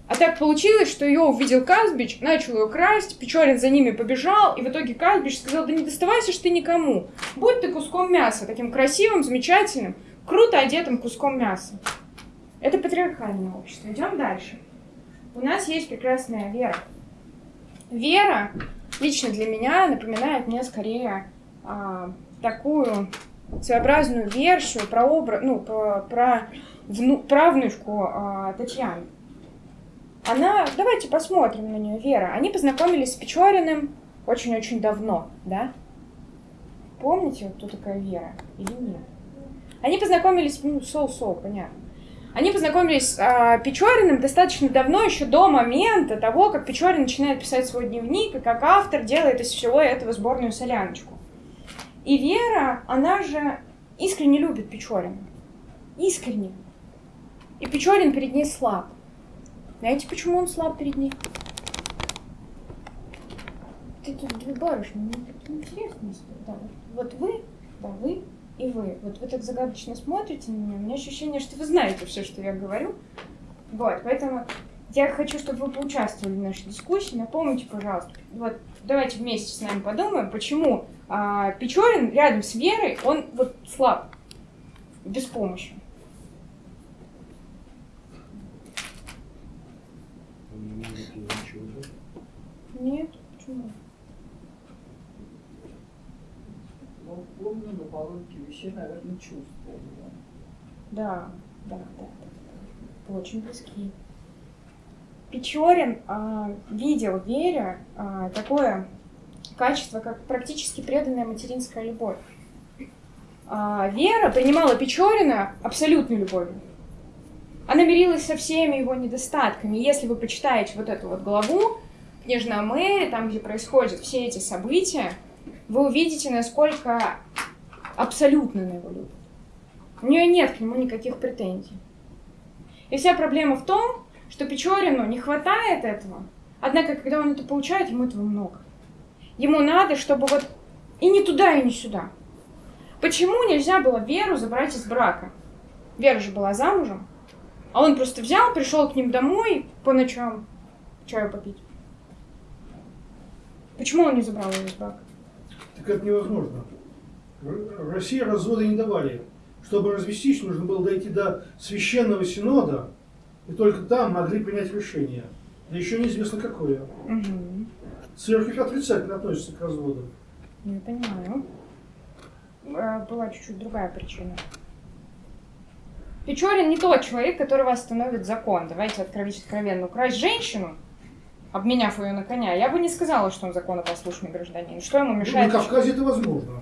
А так получилось, что ее увидел Казбич, начал ее красть, Печорин за ними побежал, и в итоге Казбич сказал, да не доставайся ж ты никому. Будь ты куском мяса, таким красивым, замечательным, круто одетым куском мяса. Это патриархальное общество. Идем дальше. У нас есть прекрасная Вера. Вера лично для меня напоминает мне скорее а, такую своеобразную версию про образ, ну, про, про вну, правнучку а, Татьяны. Она, давайте посмотрим на нее, Вера. Они познакомились с Печориным очень-очень давно, да? Помните, кто такая Вера или нет? Они познакомились, ну, соу-соу, понятно. Они познакомились с а, Печориным достаточно давно, еще до момента того, как Печорин начинает писать свой дневник, и как автор делает из всего этого сборную соляночку. И Вера, она же искренне любит Печорина. Искренне. И Печорин перед ней слаб. Знаете, почему он слаб перед ней? Ты тут две барышни, мне так интересно. Да, вот, вы, да, вы и вы. Вот вы так загадочно смотрите на меня. У меня ощущение, что вы знаете все, что я говорю. Вот, поэтому я хочу, чтобы вы поучаствовали в нашей дискуссии. Напомните, пожалуйста, вот давайте вместе с нами подумаем, почему а, Печорин рядом с Верой, он вот слаб, беспомощен. Он не может ей ничего дать. Нет, почему? Ну, помню, но по логике вещей, наверное, чувствовал. Да, да, да, да, да. Очень близки. Печорин а, видел в Вере а, такое качество, как практически преданная материнская любовь. А, Вера принимала Печорина абсолютной любовью. Она мирилась со всеми его недостатками. Если вы почитаете вот эту вот главу, Княжна Мэри, там, где происходят все эти события, вы увидите, насколько абсолютно она его любит. У нее нет к нему никаких претензий. И вся проблема в том, что Печорину не хватает этого. Однако, когда он это получает, ему этого много. Ему надо, чтобы вот и не туда, и не сюда. Почему нельзя было Веру забрать из брака? Вера же была замужем. А он просто взял, пришел к ним домой по ночам чаю попить. Почему он не забрал ее из брака? Так это невозможно. В России разводы не давали. Чтобы развестись, нужно было дойти до священного синода, и только там могли принять решение. Да еще неизвестно какое. Угу. Церковь отрицательно относится к разводу. Я понимаю. Э, Была чуть-чуть другая причина. Печорин не тот человек, которого остановит закон. Давайте откровить откровенно. Украсть женщину, обменяв ее на коня, я бы не сказала, что он законопослушный гражданин. Что ему Ну, мешает? на Кавказе это возможно.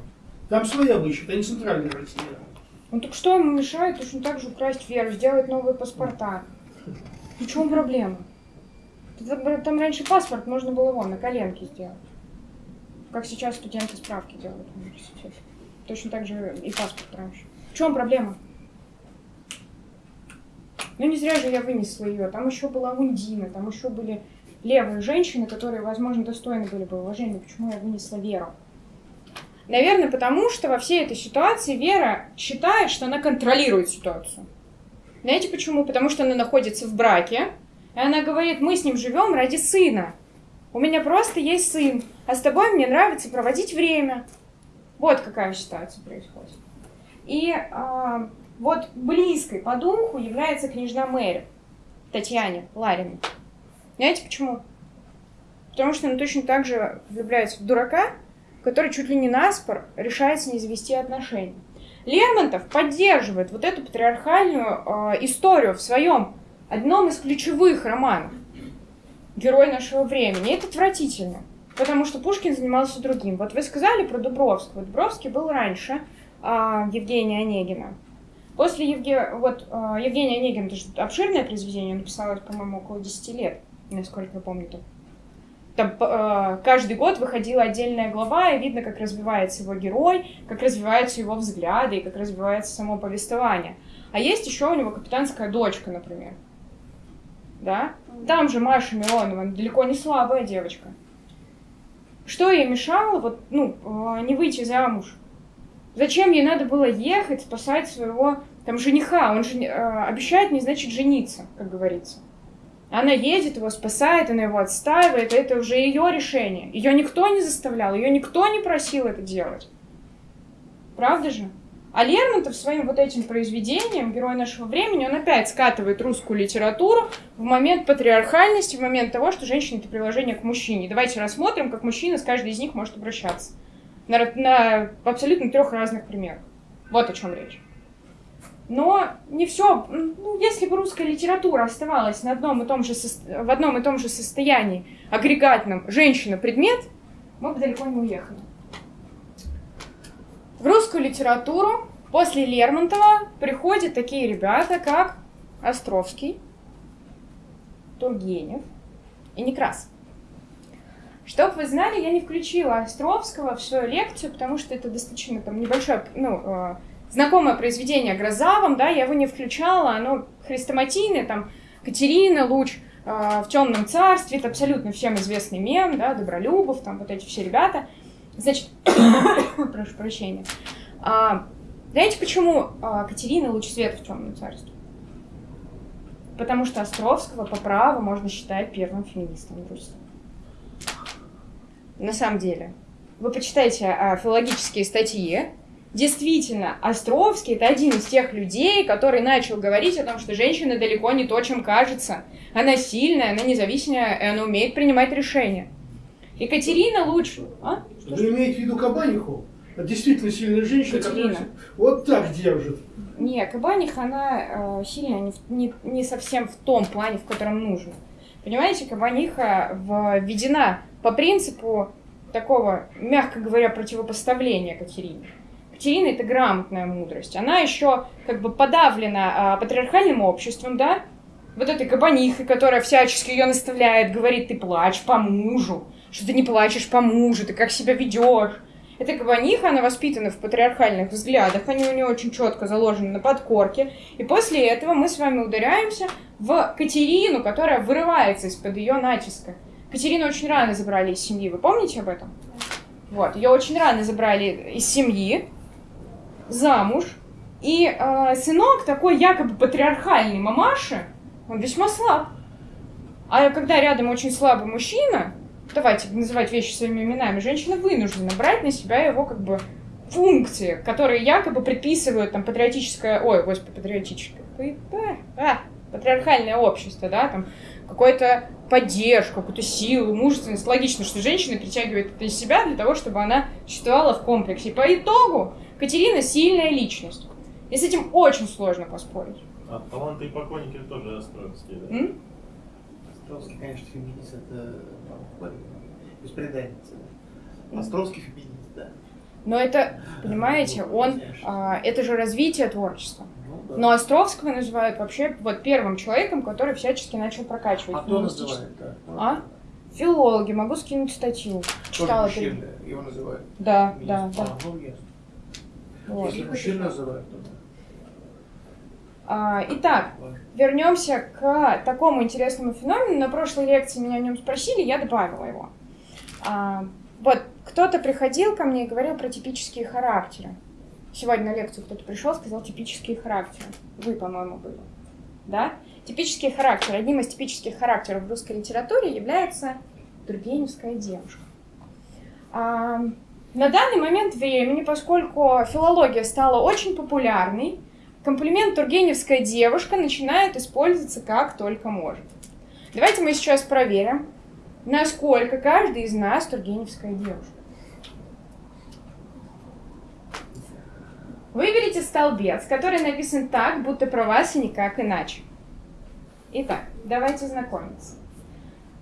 Там свои обычаи, это не центральная Россия. Ну так что ему мешает точно так же украсть веру, сделать новые паспорта? В чем проблема? Там раньше паспорт можно было вон на коленке сделать. Как сейчас студенты справки делают в университете. Точно так же и паспорт раньше. В чем проблема? Ну не зря же я вынесла ее. Там еще была Ундина, там еще были левые женщины, которые, возможно, достойны были бы уважения. Почему я вынесла Веру? Наверное, потому что во всей этой ситуации Вера считает, что она контролирует ситуацию. Знаете почему? Потому что она находится в браке, и она говорит, мы с ним живем ради сына. У меня просто есть сын, а с тобой мне нравится проводить время. Вот какая ситуация происходит. И а, вот близкой по духу является княжна Мэри, Татьяне Лариной. Знаете почему? Потому что она точно так же влюбляется в дурака, который чуть ли не наспор решается не завести отношения. Лермонтов поддерживает вот эту патриархальную э, историю в своем одном из ключевых романов «Герой нашего времени». И это отвратительно, потому что Пушкин занимался другим. Вот вы сказали про Дубровского. Дубровский был раньше э, Евгения Онегина. После Евге... вот, э, Евгения Онегина, это же обширное произведение, он написал это, по-моему, около 10 лет, насколько я помню. -то. Там э, каждый год выходила отдельная глава, и видно, как развивается его герой, как развиваются его взгляды, и как развивается само повествование. А есть еще у него капитанская дочка, например. Да? Там же Маша Миронова, она далеко не слабая девочка. Что ей мешало вот, ну, э, не выйти замуж? Зачем ей надо было ехать, спасать своего там жениха? Он же э, обещает не значит жениться, как говорится. Она едет, его спасает, она его отстаивает, это уже ее решение. Ее никто не заставлял, ее никто не просил это делать. Правда же? А Лермонтов своим вот этим произведением, герой нашего времени, он опять скатывает русскую литературу в момент патриархальности, в момент того, что женщина — это приложение к мужчине. Давайте рассмотрим, как мужчина с каждой из них может обращаться. На, на абсолютно трех разных примерах. Вот о чем речь. Но не все. Ну, если бы русская литература оставалась на одном и том же в одном и том же состоянии, агрегатном женщина-предмет, мы бы далеко не уехали. В русскую литературу после Лермонтова приходят такие ребята, как Островский, Тургенев и Некрасов. Чтоб вы знали, я не включила Островского в свою лекцию, потому что это достаточно там небольшое, ну, э, знакомое произведение Грозавом, да, я его не включала, оно хрестоматийное, там, Катерина, Луч э, в темном царстве, это абсолютно всем известный мем, да, Добролюбов, там вот эти все ребята. Значит, прошу прощения. А, знаете, почему а, Катерина луч света в темном царстве? Потому что Островского по праву можно считать первым феминистом в Руси. На самом деле. Вы почитайте а, филологические статьи. Действительно, Островский это один из тех людей, который начал говорить о том, что женщина далеко не то, чем кажется. Она сильная, она независимая, и она умеет принимать решения. Екатерина лучше. А? Вы имеете в виду Кабаниху? Действительно сильная женщина, Катерина. которая вот так держит. Не, Кабаниха, она э, сильная не, не, не совсем в том плане, в котором нужно. Понимаете, Кабаниха введена по принципу такого, мягко говоря, противопоставления Катерине. Катерина это грамотная мудрость. Она еще как бы подавлена а, патриархальным обществом, да? Вот этой кабанихой, которая всячески ее наставляет, говорит, ты плачь по мужу, что ты не плачешь по мужу, ты как себя ведешь. Эта кабаниха, она воспитана в патриархальных взглядах, они у нее очень четко заложены на подкорке. И после этого мы с вами ударяемся в Катерину, которая вырывается из-под ее натиска. Катерину очень рано забрали из семьи, вы помните об этом? Вот, ее очень рано забрали из семьи, замуж. И э, сынок такой якобы патриархальный мамаши, он весьма слаб. А когда рядом очень слабый мужчина, давайте называть вещи своими именами, женщина вынуждена брать на себя его как бы функции, которые якобы предписывают там патриотическое, ой, господи, патриотическое, а, патриархальное общество, да, там какую-то поддержку, какую-то силу, мужественность. Логично, что женщина притягивает это из себя для того, чтобы она существовала в комплексе. И по итогу Катерина сильная личность. И с этим очень сложно поспорить. А таланты и поклонники тоже островские, да? М? Островский, конечно, феминист, это ну, беспреданница. да. Островский феминист, да. Но это, понимаете, он, а, это же развитие творчества. Ну, да. Но Островского называют вообще вот первым человеком, который всячески начал прокачивать а кто называет, да? А? Филологи, могу скинуть статью. Читала мужчина его называют. Да, Феминист. да, да. Ну. Вот. Если мужчин называют, то да. А, итак, вернемся к такому интересному феномену. На прошлой лекции меня о нем спросили, я добавила его. А, вот, кто-то приходил ко мне и говорил про типические характеры. Сегодня на лекцию кто-то пришел, сказал типические характеры. Вы, по-моему, были. Да? Типические характеры. Одним из типических характеров в русской литературе является Тургеневская девушка. А, на данный момент времени, поскольку филология стала очень популярной, комплимент Тургеневская девушка начинает использоваться как только может. Давайте мы сейчас проверим, насколько каждый из нас Тургеневская девушка. Выберите столбец, который написан так, будто про вас и никак иначе. Итак, давайте знакомиться.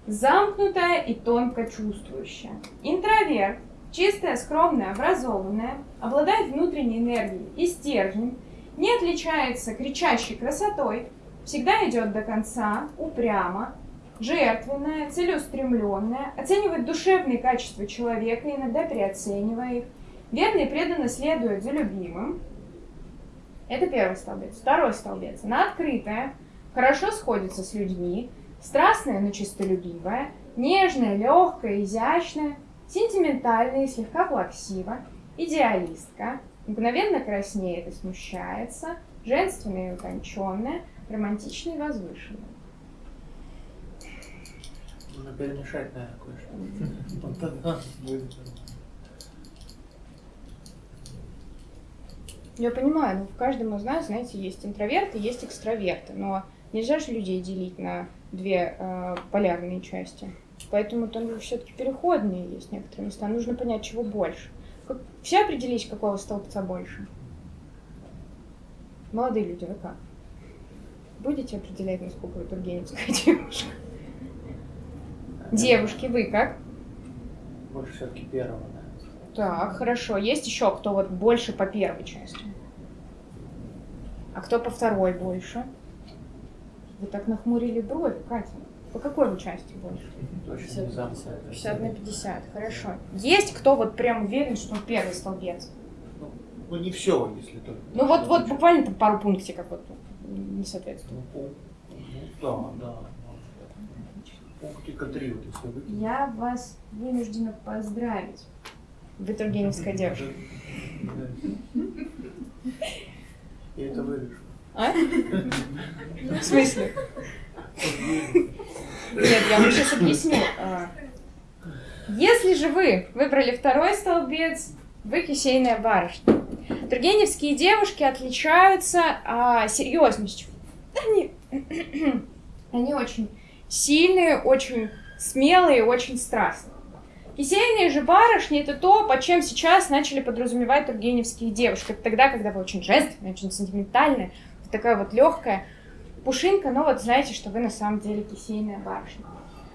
Замкнутая и тонко чувствующая. Интроверт, чистая, скромная, образованная, обладает внутренней энергией и стержнем, не отличается кричащей красотой, всегда идет до конца, упрямо, жертвенная, целеустремленная, оценивает душевные качества человека, иногда переоценивая их, верно и преданно следует за любимым. Это первый столбец. Второй столбец. Она открытая, хорошо сходится с людьми, страстная, но чистолюбивая, нежная, легкая, изящная, сентиментальная и слегка плаксива, идеалистка, мгновенно краснеет и смущается, женственная и утонченная, романтичная и возвышенная. Нужно перемешать, наверное, кое-что. Вот тогда будет. Я понимаю, ну, в каждом из нас, знаете, есть интроверты, есть экстраверты, но нельзя же людей делить на две э, полярные части. Поэтому там все-таки переходные есть некоторые места. Нужно понять, чего больше. Все определись, какого столбца больше? Молодые люди, вы как? Будете определять, насколько вы тургеневская девушка? Девушки, вы как? Больше все-таки первого, наверное. Так, хорошо. Есть еще кто вот больше по первой части? А кто по второй больше? Вы так нахмурили брови, Катя. По какой вы части больше? Точно не замкнутая. 50 на 50, хорошо. Есть кто вот прям уверен, что он первый столбец? Ну, ну, не все, если только. Ну вот, вот буквально там пару пунктиков вот не соответствует. Ну, ну, да, да. Пунктика три, вот если выкинуть. Я вас вынуждена поздравить. Вы тургеневская девушка. Я это вырежу. А? В смысле? Нет, я вам сейчас объясню. А, Если же вы выбрали второй столбец, вы кисейная барышня. Тургеневские девушки отличаются а, серьезностью. Они, они очень сильные, очень смелые, очень страстные. Кисейные же барышни это то, под чем сейчас начали подразумевать тургеневские девушки. Это тогда, когда вы очень женственная, очень сентиментальная, такая вот легкая пушинка, но вот знаете, что вы на самом деле кисейная барышня.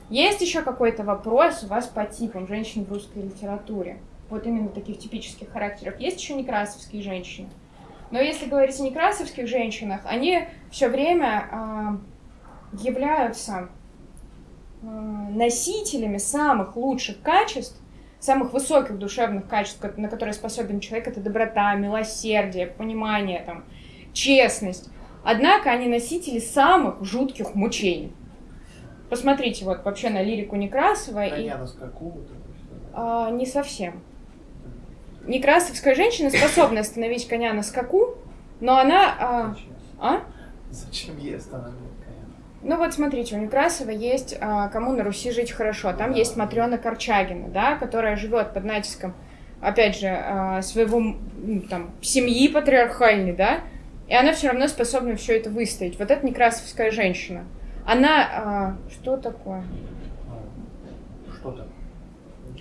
Есть еще какой-то вопрос у вас по типам женщин в русской литературе? Вот именно таких типических характеров. Есть еще некрасовские женщины. Но если говорить о некрасовских женщинах, они все время э, являются э, носителями самых лучших качеств, самых высоких душевных качеств, на которые способен человек, это доброта, милосердие, понимание, там, честность. Однако они носители самых жутких мучений. Посмотрите вот вообще на лирику Некрасова. Коня и... А, не совсем. Некрасовская женщина способна остановить коня на скаку, но она... а, Зачем? а? Зачем ей останавливать коня? Ну вот смотрите, у Некрасова есть а, «Кому на Руси жить хорошо». Там есть Матрена Корчагина, да, которая живет под натиском, опять же, а, своего там, семьи патриархальной, да, и она все равно способна все это выстоять. Вот это Некрасовская женщина. Она... а, что такое? Что там?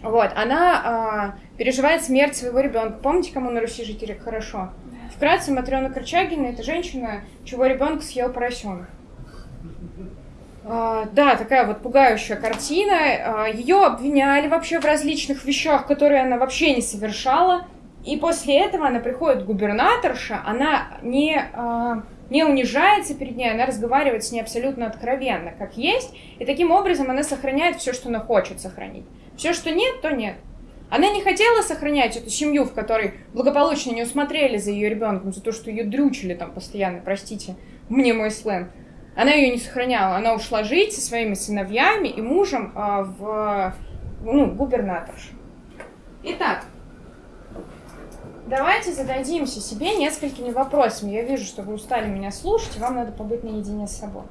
Вот, она а, переживает смерть своего ребенка. Помните, кому на Руси жить хорошо? Вкратце, Матрена Корчагина – это женщина, чего ребенка съел поросенок. А, да, такая вот пугающая картина. А, ее обвиняли вообще в различных вещах, которые она вообще не совершала. И после этого она приходит к губернаторше, она не, а, не унижается перед ней, она разговаривает с ней абсолютно откровенно, как есть. И таким образом она сохраняет все, что она хочет сохранить. Все, что нет, то нет. Она не хотела сохранять эту семью, в которой благополучно не усмотрели за ее ребенком, за то, что ее дрючили там постоянно, простите, мне мой сленг. Она ее не сохраняла. Она ушла жить со своими сыновьями и мужем а, в ну, губернаторшу. Итак, давайте зададимся себе несколькими вопросами. Я вижу, что вы устали меня слушать, и вам надо побыть наедине с собой.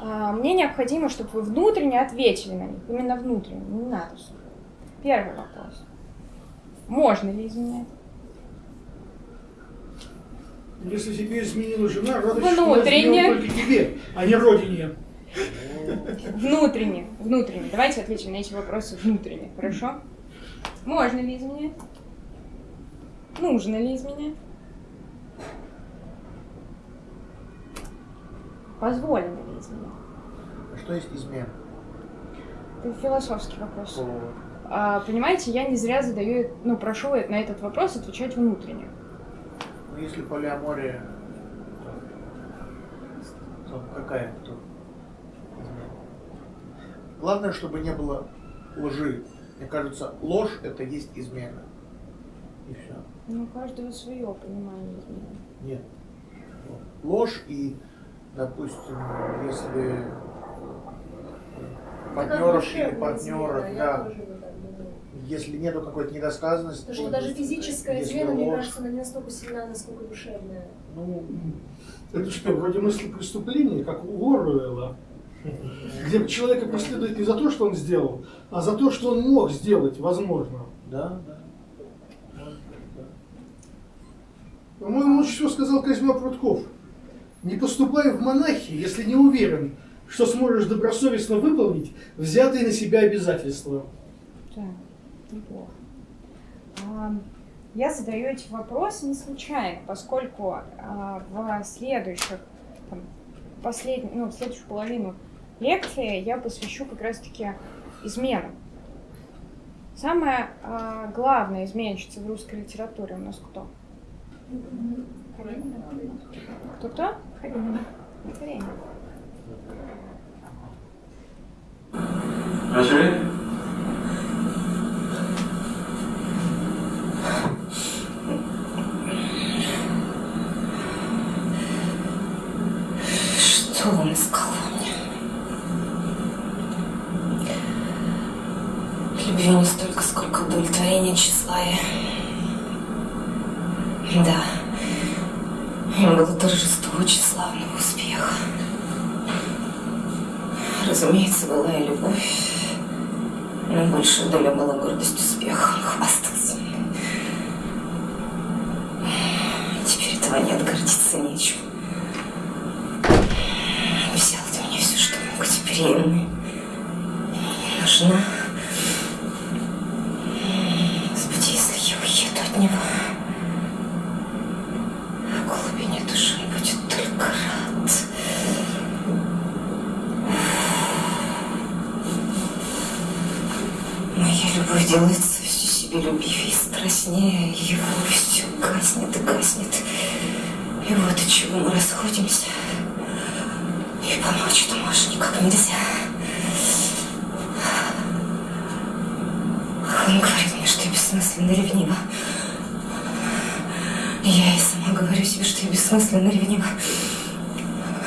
А, Мне необходимо, чтобы вы внутренне ответили на них. Именно внутренне, не надо. Первый вопрос. Можно ли изменять? Если тебе изменила жена, она Внутренне. только тебе, а не родине. Внутренне. Внутренне. Давайте ответим на эти вопросы внутренне, хорошо? Можно ли изменять? Нужно ли изменять? Позволено ли изменять? А Что есть измена? Это философский вопрос. По- А, понимаете, я не зря задаю, ну, прошу на этот вопрос отвечать внутренне. Ну, если полиамория, то, то какая то измена? Главное, чтобы не было лжи. Мне кажется, ложь это есть измена. И все. Ну, у каждого свое понимание измены. Нет. Ложь и, допустим, если партнеров или партнеров, да, если нету какой-то недосказанности, Потому что даже физическая измена, мне ложь, кажется, она не настолько сильна, насколько душевная. ну, Это что, вроде мысли преступления, как у Оруэлла, где человека преследуют не за то, что он сделал, а за то, что он мог сделать, возможно. да, да. Может быть, да. По-моему, лучше всего сказал Козьма Прутков. Не поступай в монахи, если не уверен, что сможешь добросовестно выполнить взятые на себя обязательства. Так, неплохо. А, Я задаю эти вопросы не случайно, поскольку а, в следующих, там, послед... ну, в следующую половину лекции я посвящу как раз-таки изменам. Самая а, главная изменщица в русской литературе у нас кто? Кто-кто? Начали? Что он сказал мне? Любви не столько, сколько удовлетворения тщеславия. Да. было торжество тщеславного успеха. Разумеется, была и любовь, но большая доля была гордость успеха. Хвастался. Теперь этого нет, гордиться нечем. Взял ты мне все, что мог, теперь я нужна. Господи, если я уеду от него, в глубине души он будет только рад. Моя любовь делается все себе любивее и страстнее, его все гаснет и гаснет. И вот от чего мы расходимся. И помочь ты можешь никак нельзя. Он говорит мне, что я бессмысленно ревнива. Я и сама говорю себе, что я бессмысленно ревнива.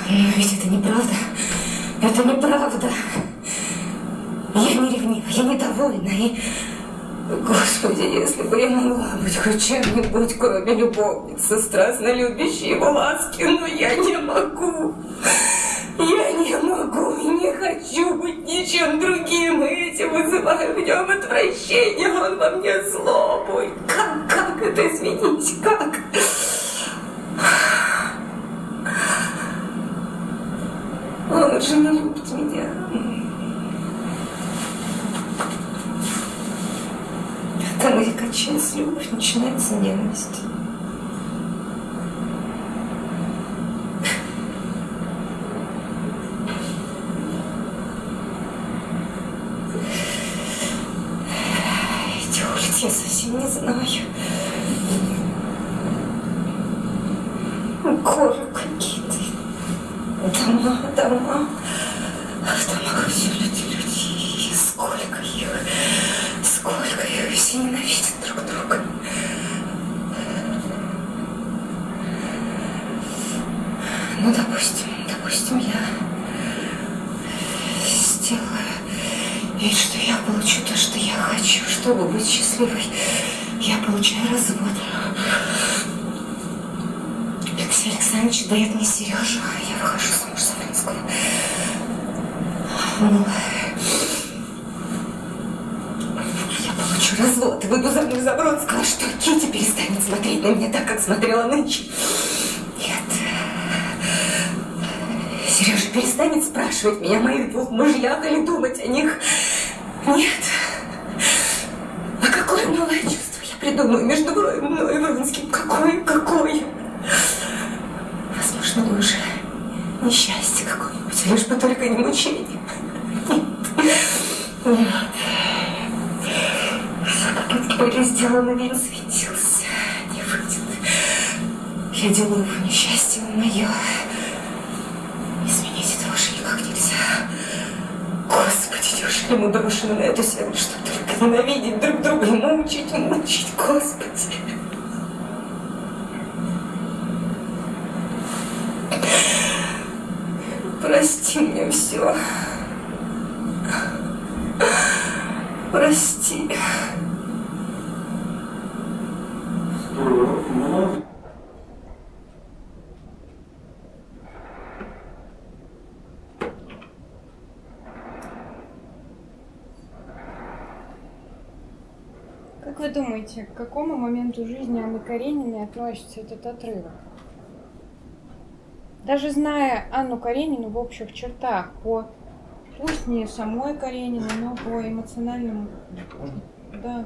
Но ведь это неправда. Это неправда. Я не ревнива, я недовольна. И... Господи, если бы я могла быть хоть чем-нибудь, кроме любовницы, страстно любящей его ласки, но я не могу. Я не могу и не хочу быть ничем другим, и этим вызываю в нем отвращение, он во мне злобу. И Как, как это изменить? Как? Он уже не любит меня. Кончается любовь, начинается ненависть. Эти улицы я совсем не знаю. Горы какие-то. Дома, дома. А в домах все люди, люди. И сколько их. Сколько их. И все ненавидят друг друга. Ну, допустим, допустим, я сделаю вид, что я получу то, что я хочу, чтобы быть счастливой. Я получаю развод. Алексей Александрович дает мне Сережу, а я выхожу замуж за Фринского. Ну, я получу развод и выйду замуж за Бронского, что Кити перестанет смотреть на меня так, как смотрела нынче. Нет. Сережа перестанет спрашивать меня о моих двух мужьях или думать о них. Нет. А какое новое чувство я придумаю между мной мной и Вронским? Какое, какое? Возможно, уже несчастье какое-нибудь, лишь бы только не мучение. Сделаны, вин светился. Не выйдет. Я делаю его несчастье мое. Изменить этого уже никак нельзя. Господи, неужели мы брошены на эту землю, чтобы только ненавидеть друг друга и мучить, мучить, Господи. Прости мне все. Прости. Как вы думаете, к какому моменту жизни Анны Карениной относится этот отрывок? Даже зная Анну Каренину в общих чертах, по пусть не самой Карениной, но по эмоциональному, да,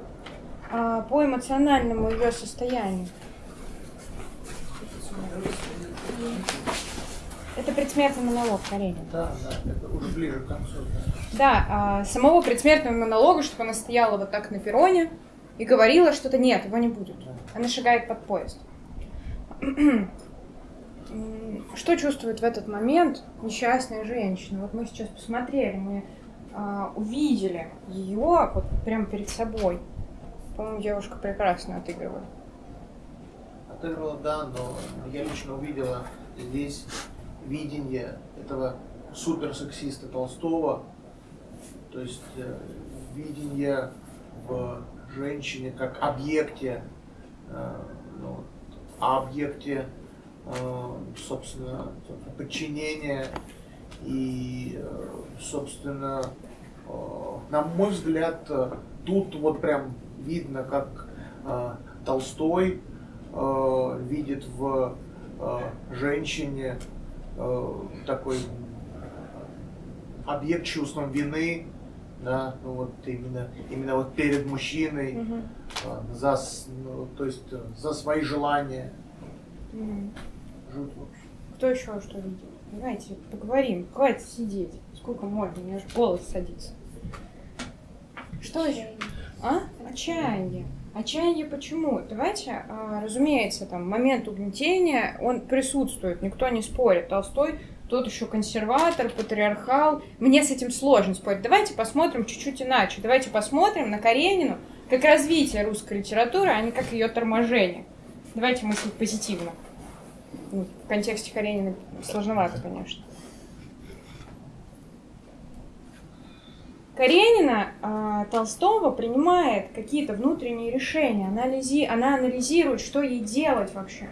а по эмоциональному ее состоянию. Это предсмертный монолог Каренина. Да, да, это уже ближе к концу. да. Да, а, самого предсмертного монолога, чтобы она стояла вот так на перроне и говорила что-то, нет, его не будет. Она шагает под поезд. Что чувствует в этот момент несчастная женщина? Вот мы сейчас посмотрели, мы а, увидели ее вот прямо перед собой. По-моему, девушка прекрасно отыгрывает. Отыграла, да, но я лично увидела здесь видение этого суперсексиста Толстого, то есть э, видение в женщине как объекте, э, ну, объекте э, собственно, подчинение и, э, собственно, на мой взгляд, тут вот прям видно, как Толстой видит в женщине такой объект чувством вины, да, ну вот именно, именно вот перед мужчиной, э, за, ну, то есть э, за свои желания. Мгм. Жуть вообще. Кто еще что видит? Давайте поговорим. Хватит сидеть. Сколько можно? У меня аж голос садится. Что еще? А? Отчаяние. Отчаяние почему? Давайте, а, разумеется, там момент угнетения, он присутствует, никто не спорит. Толстой тот еще консерватор, патриархал. Мне с этим сложно спорить. Давайте посмотрим чуть-чуть иначе. Давайте посмотрим на Каренину как развитие русской литературы, а не как ее торможение. Давайте мыслить позитивно. В контексте Каренина сложновато, конечно. Каренина а, Толстого принимает какие-то внутренние решения, анализи, она анализирует, что ей делать вообще.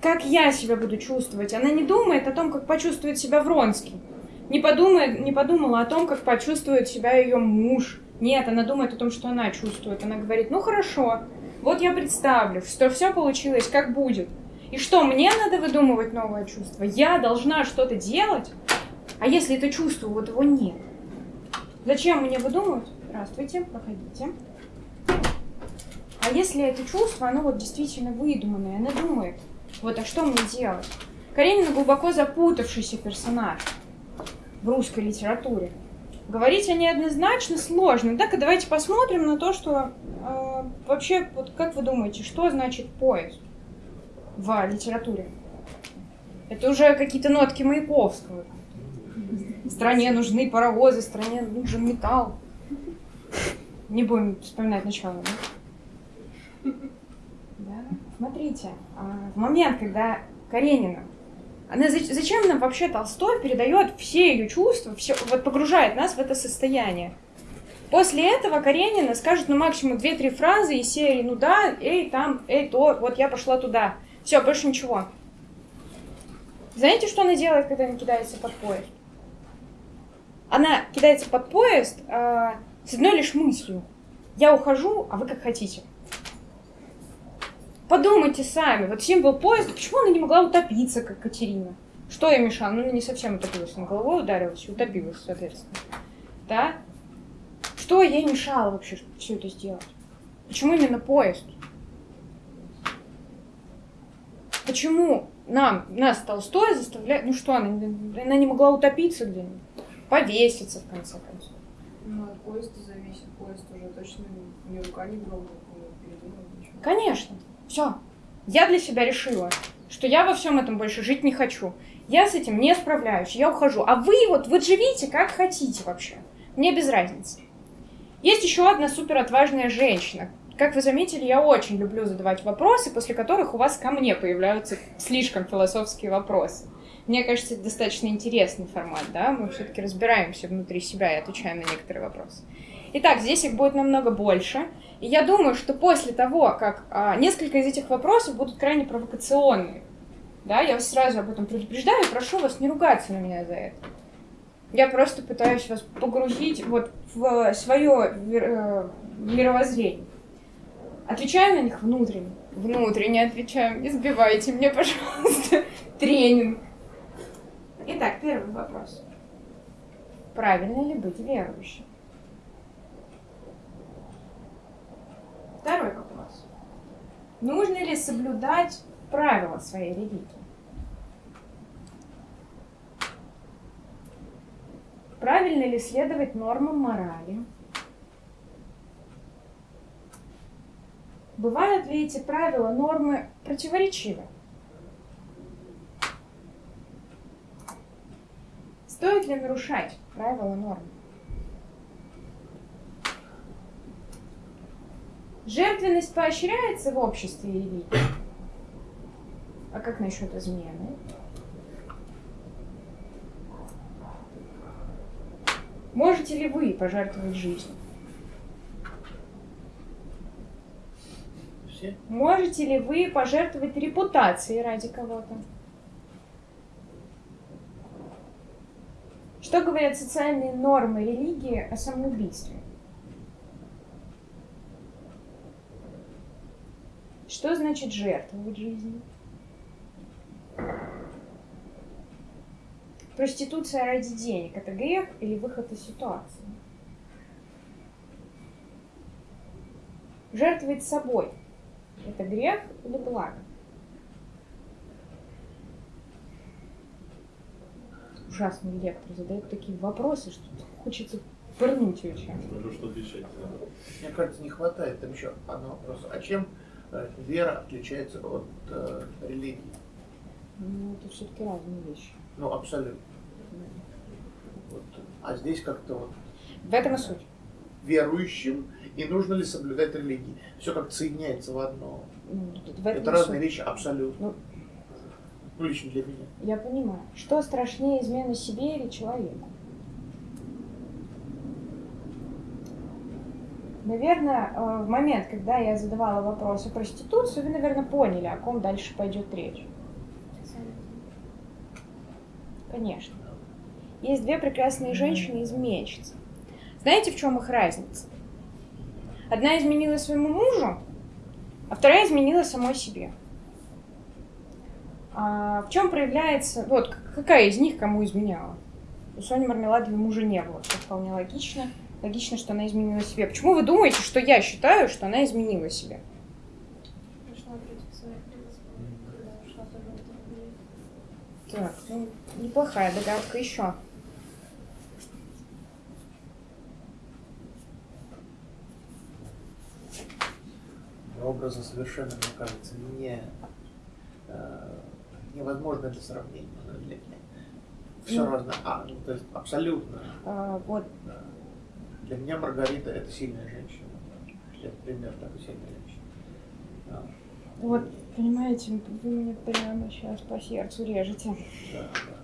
Как я себя буду чувствовать? Она не думает о том, как почувствует себя Вронский. Не, подумает, не подумала о том, как почувствует себя ее муж. Нет, она думает о том, что она чувствует. Она говорит, ну хорошо, вот я представлю, что все получилось, как будет. И что, мне надо выдумывать новое чувство? Я должна что-то делать? А если это чувство, вот его нет? Зачем мне выдумывать? Здравствуйте, проходите. А если это чувство, оно вот действительно выдуманное, она думает, вот, а что мне делать? Каренина глубоко запутавшийся персонаж в русской литературе. Говорить о ней однозначно сложно. Так, и давайте посмотрим на то, что э, вообще, вот как вы думаете, что значит поезд в литературе? Это уже какие-то нотки Маяковского. Стране нужны паровозы, стране нужен металл. Не будем вспоминать начало, да? Смотрите, а, в момент, когда Каренина, она зач- зачем нам вообще Толстой передает все ее чувства, все, вот погружает нас в это состояние? После этого Каренина скажет, ну, максимум две-три фразы из серии, ну да, эй, там, эй, то, вот я пошла туда. Все, больше ничего. Знаете, что она делает, когда она кидается под поезд? Она кидается под поезд а, с одной лишь мыслью. Я ухожу, а вы как хотите. Подумайте сами, вот символ поезда, почему она не могла утопиться, как Катерина? Что ей мешало? Ну, не совсем утопилась, она головой ударилась и утопилась, соответственно. Да? Что ей мешало вообще все это сделать? Почему именно поезд? Почему нам, нас Толстой заставляет... Ну что, она, она не могла утопиться где-нибудь? Повеситься, в конце концов. Ну, от поезда зависит. Поезд уже точно ни рука, ни дрогнет, не передумал ничего. Конечно. Все. Я для себя решила, что я во всем этом больше жить не хочу. Я с этим не справляюсь, я ухожу. А вы вот, вы живите как хотите вообще. Мне без разницы. Есть еще одна супер отважная женщина. Как вы заметили, я очень люблю задавать вопросы, после которых у вас ко мне появляются слишком философские вопросы. Мне кажется, это достаточно интересный формат, да? Мы все-таки разбираемся внутри себя и отвечаем на некоторые вопросы. Итак, здесь их будет намного больше. И я думаю, что после того, как а, несколько из этих вопросов будут крайне провокационные, да, я вас сразу об этом предупреждаю и прошу вас не ругаться на меня за это. Я просто пытаюсь вас погрузить вот в свое э, мировоззрение. Отвечаю на них внутренне. Внутренне отвечаю. Не сбивайте мне, пожалуйста, тренинг. Итак, первый вопрос. Правильно ли быть верующим? Второй вопрос. Нужно ли соблюдать правила своей религии? Правильно ли следовать нормам морали? Бывают ли эти правила, нормы противоречивы? Стоит ли нарушать правила нормы? Жертвенность поощряется в обществе и религии? А как насчет измены? Можете ли вы пожертвовать жизнью? все. Можете ли вы пожертвовать репутацией ради кого-то? Что говорят социальные нормы религии о самоубийстве? Что значит жертвовать жизнью? Проституция ради денег – это грех или выход из ситуации? Жертвовать собой – это грех или благо? Ужасный лектор задает такие вопросы, что хочется пырнуть ее чем. Скажу, что отвечать. Мне кажется, не хватает там еще одного вопроса. А чем вера отличается от э, религии? Ну, это все-таки разные вещи. Ну, абсолютно. Вот. А здесь как-то вот В этом и суть. верующим и нужно ли соблюдать религии. Все как-то соединяется в одно. Ну, в Это разные суть. вещи абсолютно. Ну. Ну, лично для меня. Я понимаю. Что страшнее измены себе или человеку? Наверное, э, в момент, когда я задавала вопрос о проституции, вы, наверное, поняли, о ком дальше пойдет речь. Конечно. Есть две прекрасные женщины изменщицы. Знаете, в чем их разница? Одна изменила своему мужу, а вторая изменила самой себе. А в чем проявляется... Вот, к- какая из них кому изменяла? У Сони Мармеладовой мужа не было, что вполне логично. Логично, что она изменила себе. Почему вы думаете, что я считаю, что она изменила себе? Так, ну, неплохая догадка еще. Образы совершенно, мне кажется, не, э, невозможно для сравнения. Для Все Ну. разное. А, ну, то есть абсолютно. А, вот, да. Для меня Маргарита это сильная женщина. Это пример такой сильной женщины. Вот, понимаете, вы мне прямо сейчас по сердцу режете. да, да.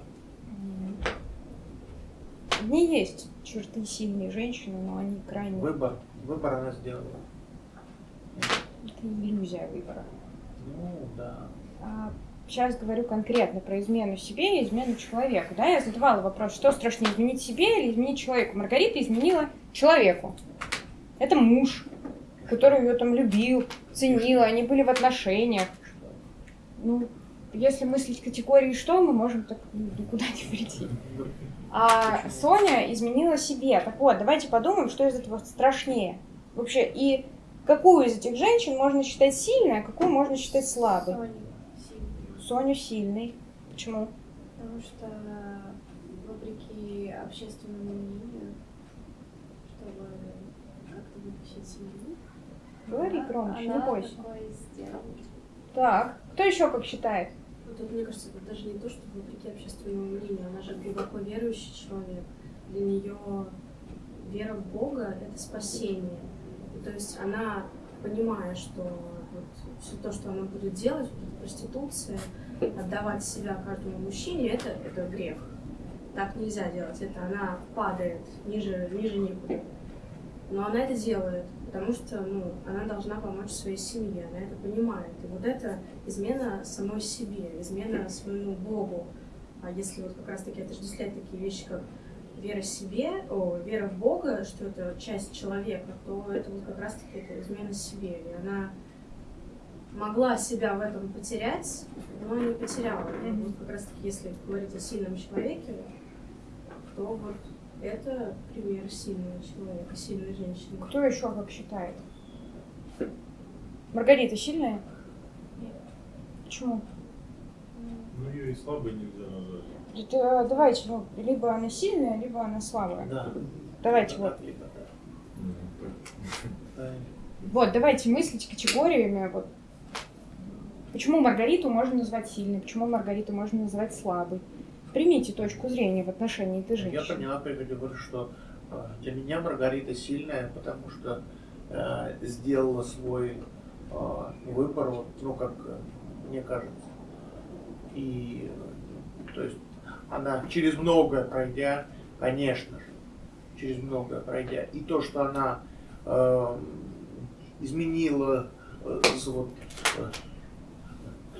В ней есть черты сильной женщины, но они крайне... Выбор, выбор она сделала. Это иллюзия выбора. Ну, да. А, сейчас говорю конкретно про измену себе и измену человеку. Да, я задавала вопрос, что страшнее, изменить себе или изменить человеку. Маргарита изменила человеку. Это муж, который ее там любил, ценил, они были в отношениях. Ну, если мыслить категории что, мы можем так ну, никуда не прийти. А Соня изменила себе. Так вот, давайте подумаем, что из этого страшнее. Вообще, и какую из этих женщин можно считать сильной, а какую можно считать слабой? Соня. Соню сильной. Почему? Потому что вопреки общественному мнению, чтобы как-то вытащить семью, Говори она- громче, не бойся. Так, кто еще как считает? Ну, тут, мне кажется, это даже не то, что вопреки общественному мнению, она же глубоко верующий человек. Для нее вера в Бога — это спасение. И то есть она, понимая, что все то, что она будет делать, проституция, отдавать себя каждому мужчине, это, это грех. Так нельзя делать. Это она падает ниже, ниже некуда. Но она это делает, потому что ну, она должна помочь своей семье, она это понимает. И вот это измена самой себе, измена своему Богу. А если вот как раз-таки отождествлять такие вещи, как вера себе, о, вера в Бога, что это часть человека, то это вот как раз-таки измена себе. И она могла себя в этом потерять, но не потеряла. Мгм. вот как раз-таки, если говорить о сильном человеке, то вот это пример сильного человека, сильной женщины. Кто еще как считает? Маргарита сильная? Нет. Почему? Ну, ее и слабой нельзя назвать. Это, давайте, ну, либо она сильная, либо она слабая. Да. Давайте Либо вот. так, либо так. Вот, давайте мыслить категориями. Вот. Почему Маргариту можно назвать сильной, почему Маргариту можно назвать слабой? Примите точку зрения в отношении этой Я женщины. поняла, прежде говорю, что э, для меня Маргарита сильная, потому что э, сделала свой э, выбор, вот, ну, как э, мне кажется. И, то есть, она через многое пройдя, конечно же, через многое пройдя, и то, что она э, изменила э, вот, э,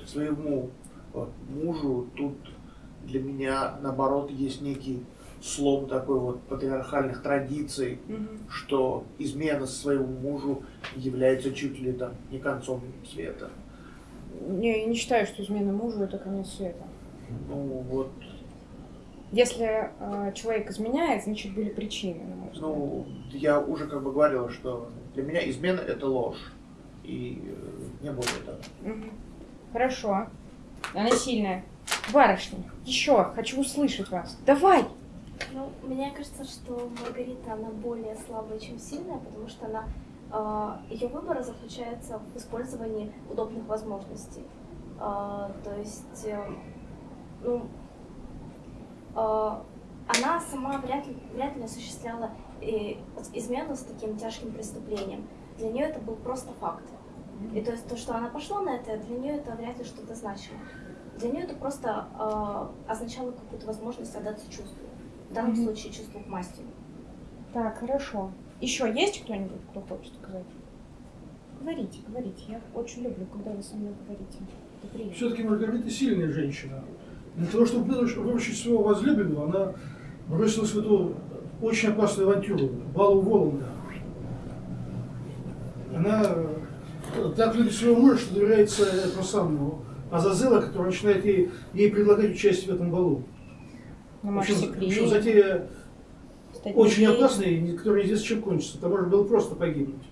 своему вот, мужу тут для меня, наоборот, есть некий слом такой вот патриархальных традиций, Мгм. что измена своему мужу является чуть ли там не концом света. Не, я не считаю, что измена мужу это конец света. Ну вот, Если э, человек изменяет, значит были причины, ну я уже как бы говорил, что для меня измена это ложь. И э, не более того. Мгм. Хорошо. Она сильная. Барышня, еще хочу услышать вас. Давай! Ну, мне кажется, что Маргарита, она более слабая, чем сильная, потому что она, ее выбор заключается в использовании удобных возможностей. А, то есть, э, ну, а, она сама вряд ли, вряд ли осуществляла э, измену с таким тяжким преступлением. Для нее это был просто факт. И то есть то, что она пошла на это, для нее это вряд ли что-то значило. Для нее это просто э, означало какую-то возможность отдаться чувству. В данном Мгм. случае чувству к мастеру. Так, хорошо. Еще есть кто-нибудь, кто хочет сказать? Говорите, говорите. Я очень люблю, когда вы со мной говорите. Все-таки Маргарита сильная женщина. Для того, чтобы выруч- выручить своего возлюбленного, она бросилась в эту очень опасную авантюру, балу Воланда. Она так любит своего мужа, что доверяется этому самому Азазела, который начинает ей, ей предлагать участие в этом балу. Ну, В общем, в общем, затея стать очень опасная, которая неизвестно чем кончится. Там можно было просто погибнуть.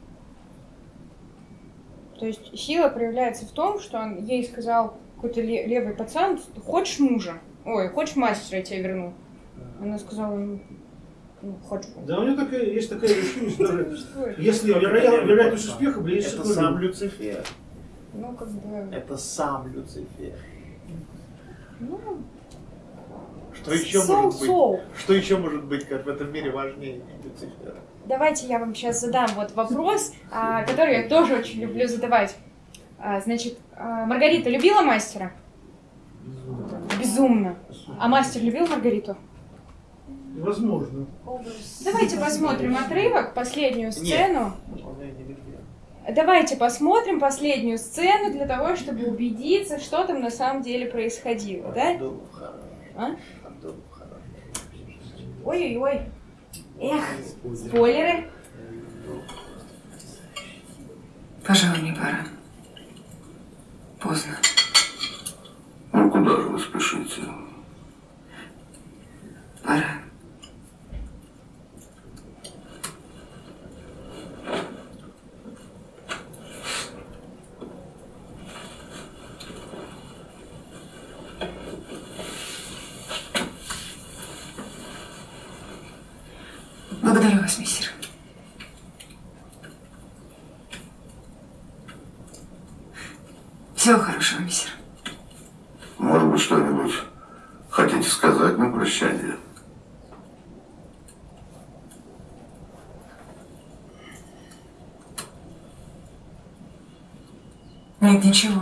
То есть сила проявляется в том, что он ей сказал какой-то ле- левый пацан, хочешь мужа? Ой, хочешь мастера, я тебе верну. Она сказала, ну, хочу. Да, у нее такая, есть такая решимость даже. Если вероя- вероятность успеха близится Это сам Люцифер. Ну, как бы, Это сам Люцифер. ну, Что еще может быть? Что еще может быть как в этом мире важнее Люцифера? Давайте я вам сейчас задам вот вопрос, а, который я тоже очень люблю задавать. А, Значит, а, Маргарита любила мастера? Безумно. А мастер любил Маргариту? Возможно. Давайте посмотрим отрывок, последнюю сцену. Он ее не любил. Давайте посмотрим последнюю сцену для того, чтобы убедиться, что там на самом деле происходило, да? А? Ой-ой-ой. Эх, спойлеры. Пожалуй, не пора. Поздно. Ну куда же вы спешите? Пора. Благодарю вас, мистер. Всего хорошего, мистер. Может быть, что-нибудь хотите сказать на прощание? Нет, ничего.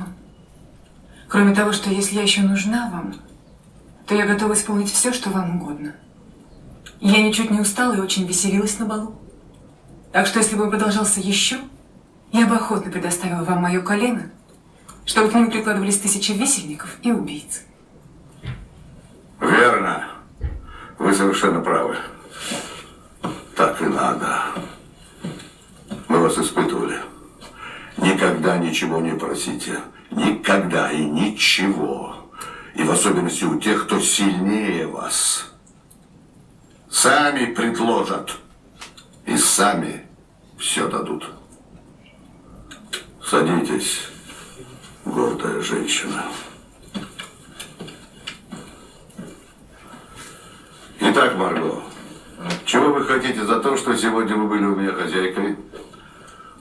Кроме того, что если я еще нужна вам, то я готова исполнить все, что вам угодно. Я ничуть не устала и очень веселилась на балу. Так что, если бы он продолжался еще, я бы охотно предоставила вам мое колено, чтобы к нему прикладывались тысячи висельников и убийц. Верно. Вы совершенно правы. Так и надо. Мы вас испытывали. Никогда ничего не просите. Никогда и ничего. И в особенности у тех, кто сильнее вас. Сами предложат. И сами все дадут. Садитесь, гордая женщина. Итак, Марго, чего вы хотите за то, что сегодня вы были у меня хозяйкой?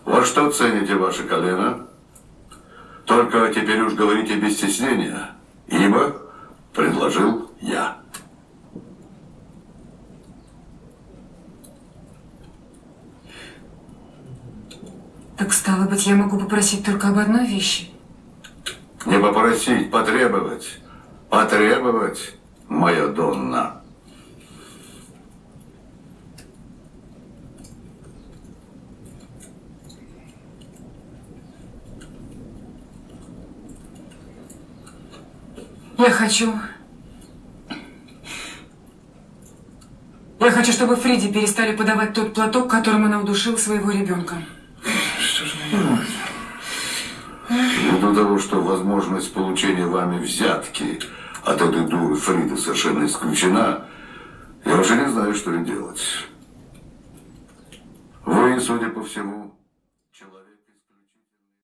Во что цените ваше колено? Только теперь уж говорите без стеснения, ибо предложил я. Так стало быть, я могу попросить только об одной вещи. Не попросить, потребовать. Потребовать, моя Донна. Я хочу... Я хочу, чтобы Фриди перестали подавать тот платок, которым она удушила своего ребенка. Что же мне делать? Ввиду того, что возможность получения вами взятки от этой дуры Фриды совершенно исключена, я уже не знаю, что и делать. Вы, судя по всему,